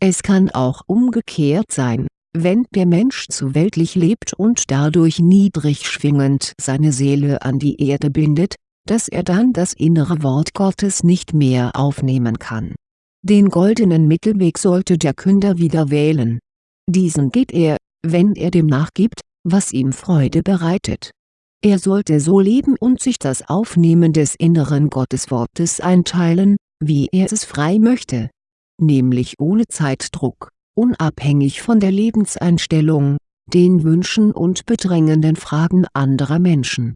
Es kann auch umgekehrt sein, wenn der Mensch zu weltlich lebt und dadurch niedrig schwingend seine Seele an die Erde bindet, dass er dann das innere Wort Gottes nicht mehr aufnehmen kann. Den goldenen Mittelweg sollte der Künder wieder wählen. Diesen geht er, wenn er dem nachgibt, was ihm Freude bereitet. Er sollte so leben und sich das Aufnehmen des inneren Gotteswortes einteilen, wie er es frei möchte. Nämlich ohne Zeitdruck unabhängig von der Lebenseinstellung, den Wünschen und bedrängenden Fragen anderer Menschen.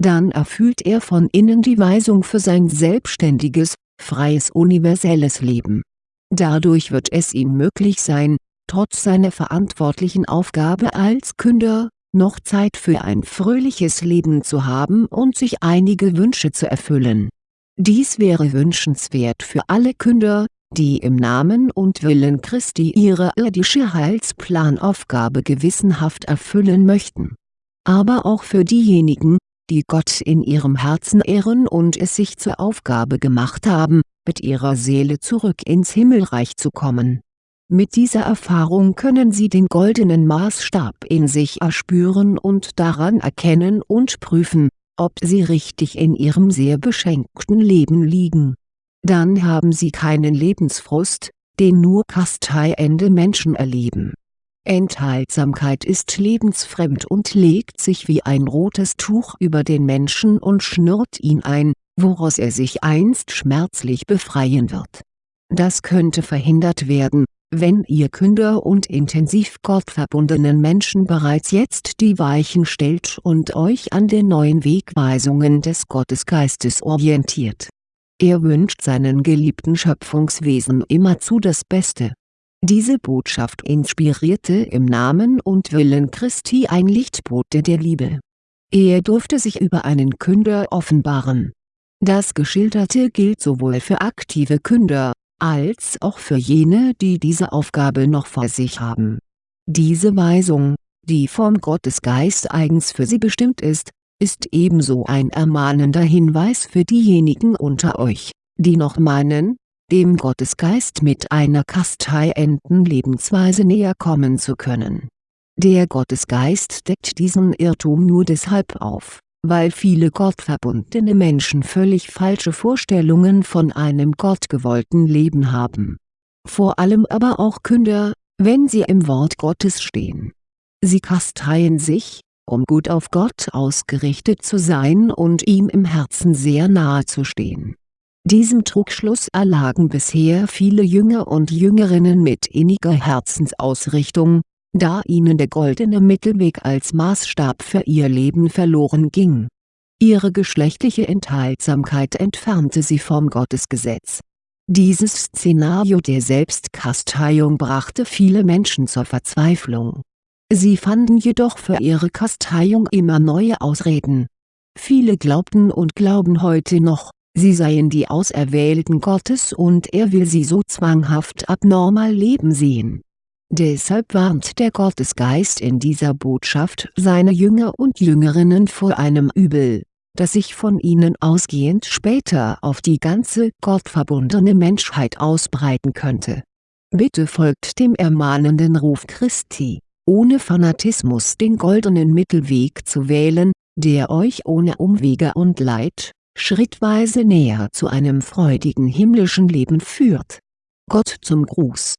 Dann erfüllt er von innen die Weisung für sein selbstständiges, freies universelles Leben. Dadurch wird es ihm möglich sein, trotz seiner verantwortlichen Aufgabe als Künder, noch Zeit für ein fröhliches Leben zu haben und sich einige Wünsche zu erfüllen. Dies wäre wünschenswert für alle Künder, die im Namen und Willen Christi ihre irdische Heilsplanaufgabe gewissenhaft erfüllen möchten. Aber auch für diejenigen, die Gott in ihrem Herzen ehren und es sich zur Aufgabe gemacht haben, mit ihrer Seele zurück ins Himmelreich zu kommen. Mit dieser Erfahrung können sie den goldenen Maßstab in sich erspüren und daran erkennen und prüfen, ob sie richtig in ihrem sehr beschenkten Leben liegen dann haben sie keinen Lebensfrust, den nur kasteiende Menschen erleben. Enthaltsamkeit ist lebensfremd und legt sich wie ein rotes Tuch über den Menschen und schnürt ihn ein, woraus er sich einst schmerzlich befreien wird. Das könnte verhindert werden, wenn ihr Künder und intensiv gottverbundenen Menschen bereits jetzt die Weichen stellt und euch an den neuen Wegweisungen des Gottesgeistes orientiert er wünscht seinen geliebten Schöpfungswesen immerzu das Beste. Diese Botschaft inspirierte im Namen und Willen Christi ein Lichtbote der Liebe. Er durfte sich über einen Künder offenbaren. Das Geschilderte gilt sowohl für aktive Künder, als auch für jene die diese Aufgabe noch vor sich haben. Diese Weisung, die vom Gottesgeist eigens für sie bestimmt ist, ist ebenso ein ermahnender Hinweis für diejenigen unter euch, die noch meinen, dem Gottesgeist mit einer kasteienden Lebensweise näher kommen zu können. Der Gottesgeist deckt diesen Irrtum nur deshalb auf, weil viele gottverbundene Menschen völlig falsche Vorstellungen von einem gottgewollten Leben haben. Vor allem aber auch Künder, wenn sie im Wort Gottes stehen. Sie kasteien sich, um gut auf Gott ausgerichtet zu sein und ihm im Herzen sehr nahe zu stehen. Diesem Trugschluss erlagen bisher viele Jünger und Jüngerinnen mit inniger Herzensausrichtung, da ihnen der goldene Mittelweg als Maßstab für ihr Leben verloren ging. Ihre geschlechtliche Enthaltsamkeit entfernte sie vom Gottesgesetz. Dieses Szenario der Selbstkasteiung brachte viele Menschen zur Verzweiflung Sie fanden jedoch für ihre Kasteiung immer neue Ausreden. Viele glaubten und glauben heute noch, sie seien die Auserwählten Gottes und er will sie so zwanghaft abnormal leben sehen. Deshalb warnt der Gottesgeist in dieser Botschaft seine Jünger und Jüngerinnen vor einem Übel, das sich von ihnen ausgehend später auf die ganze gottverbundene Menschheit ausbreiten könnte. Bitte folgt dem ermahnenden Ruf Christi ohne Fanatismus den goldenen Mittelweg zu wählen, der euch ohne Umwege und Leid, schrittweise näher zu einem freudigen himmlischen Leben führt. Gott zum Gruß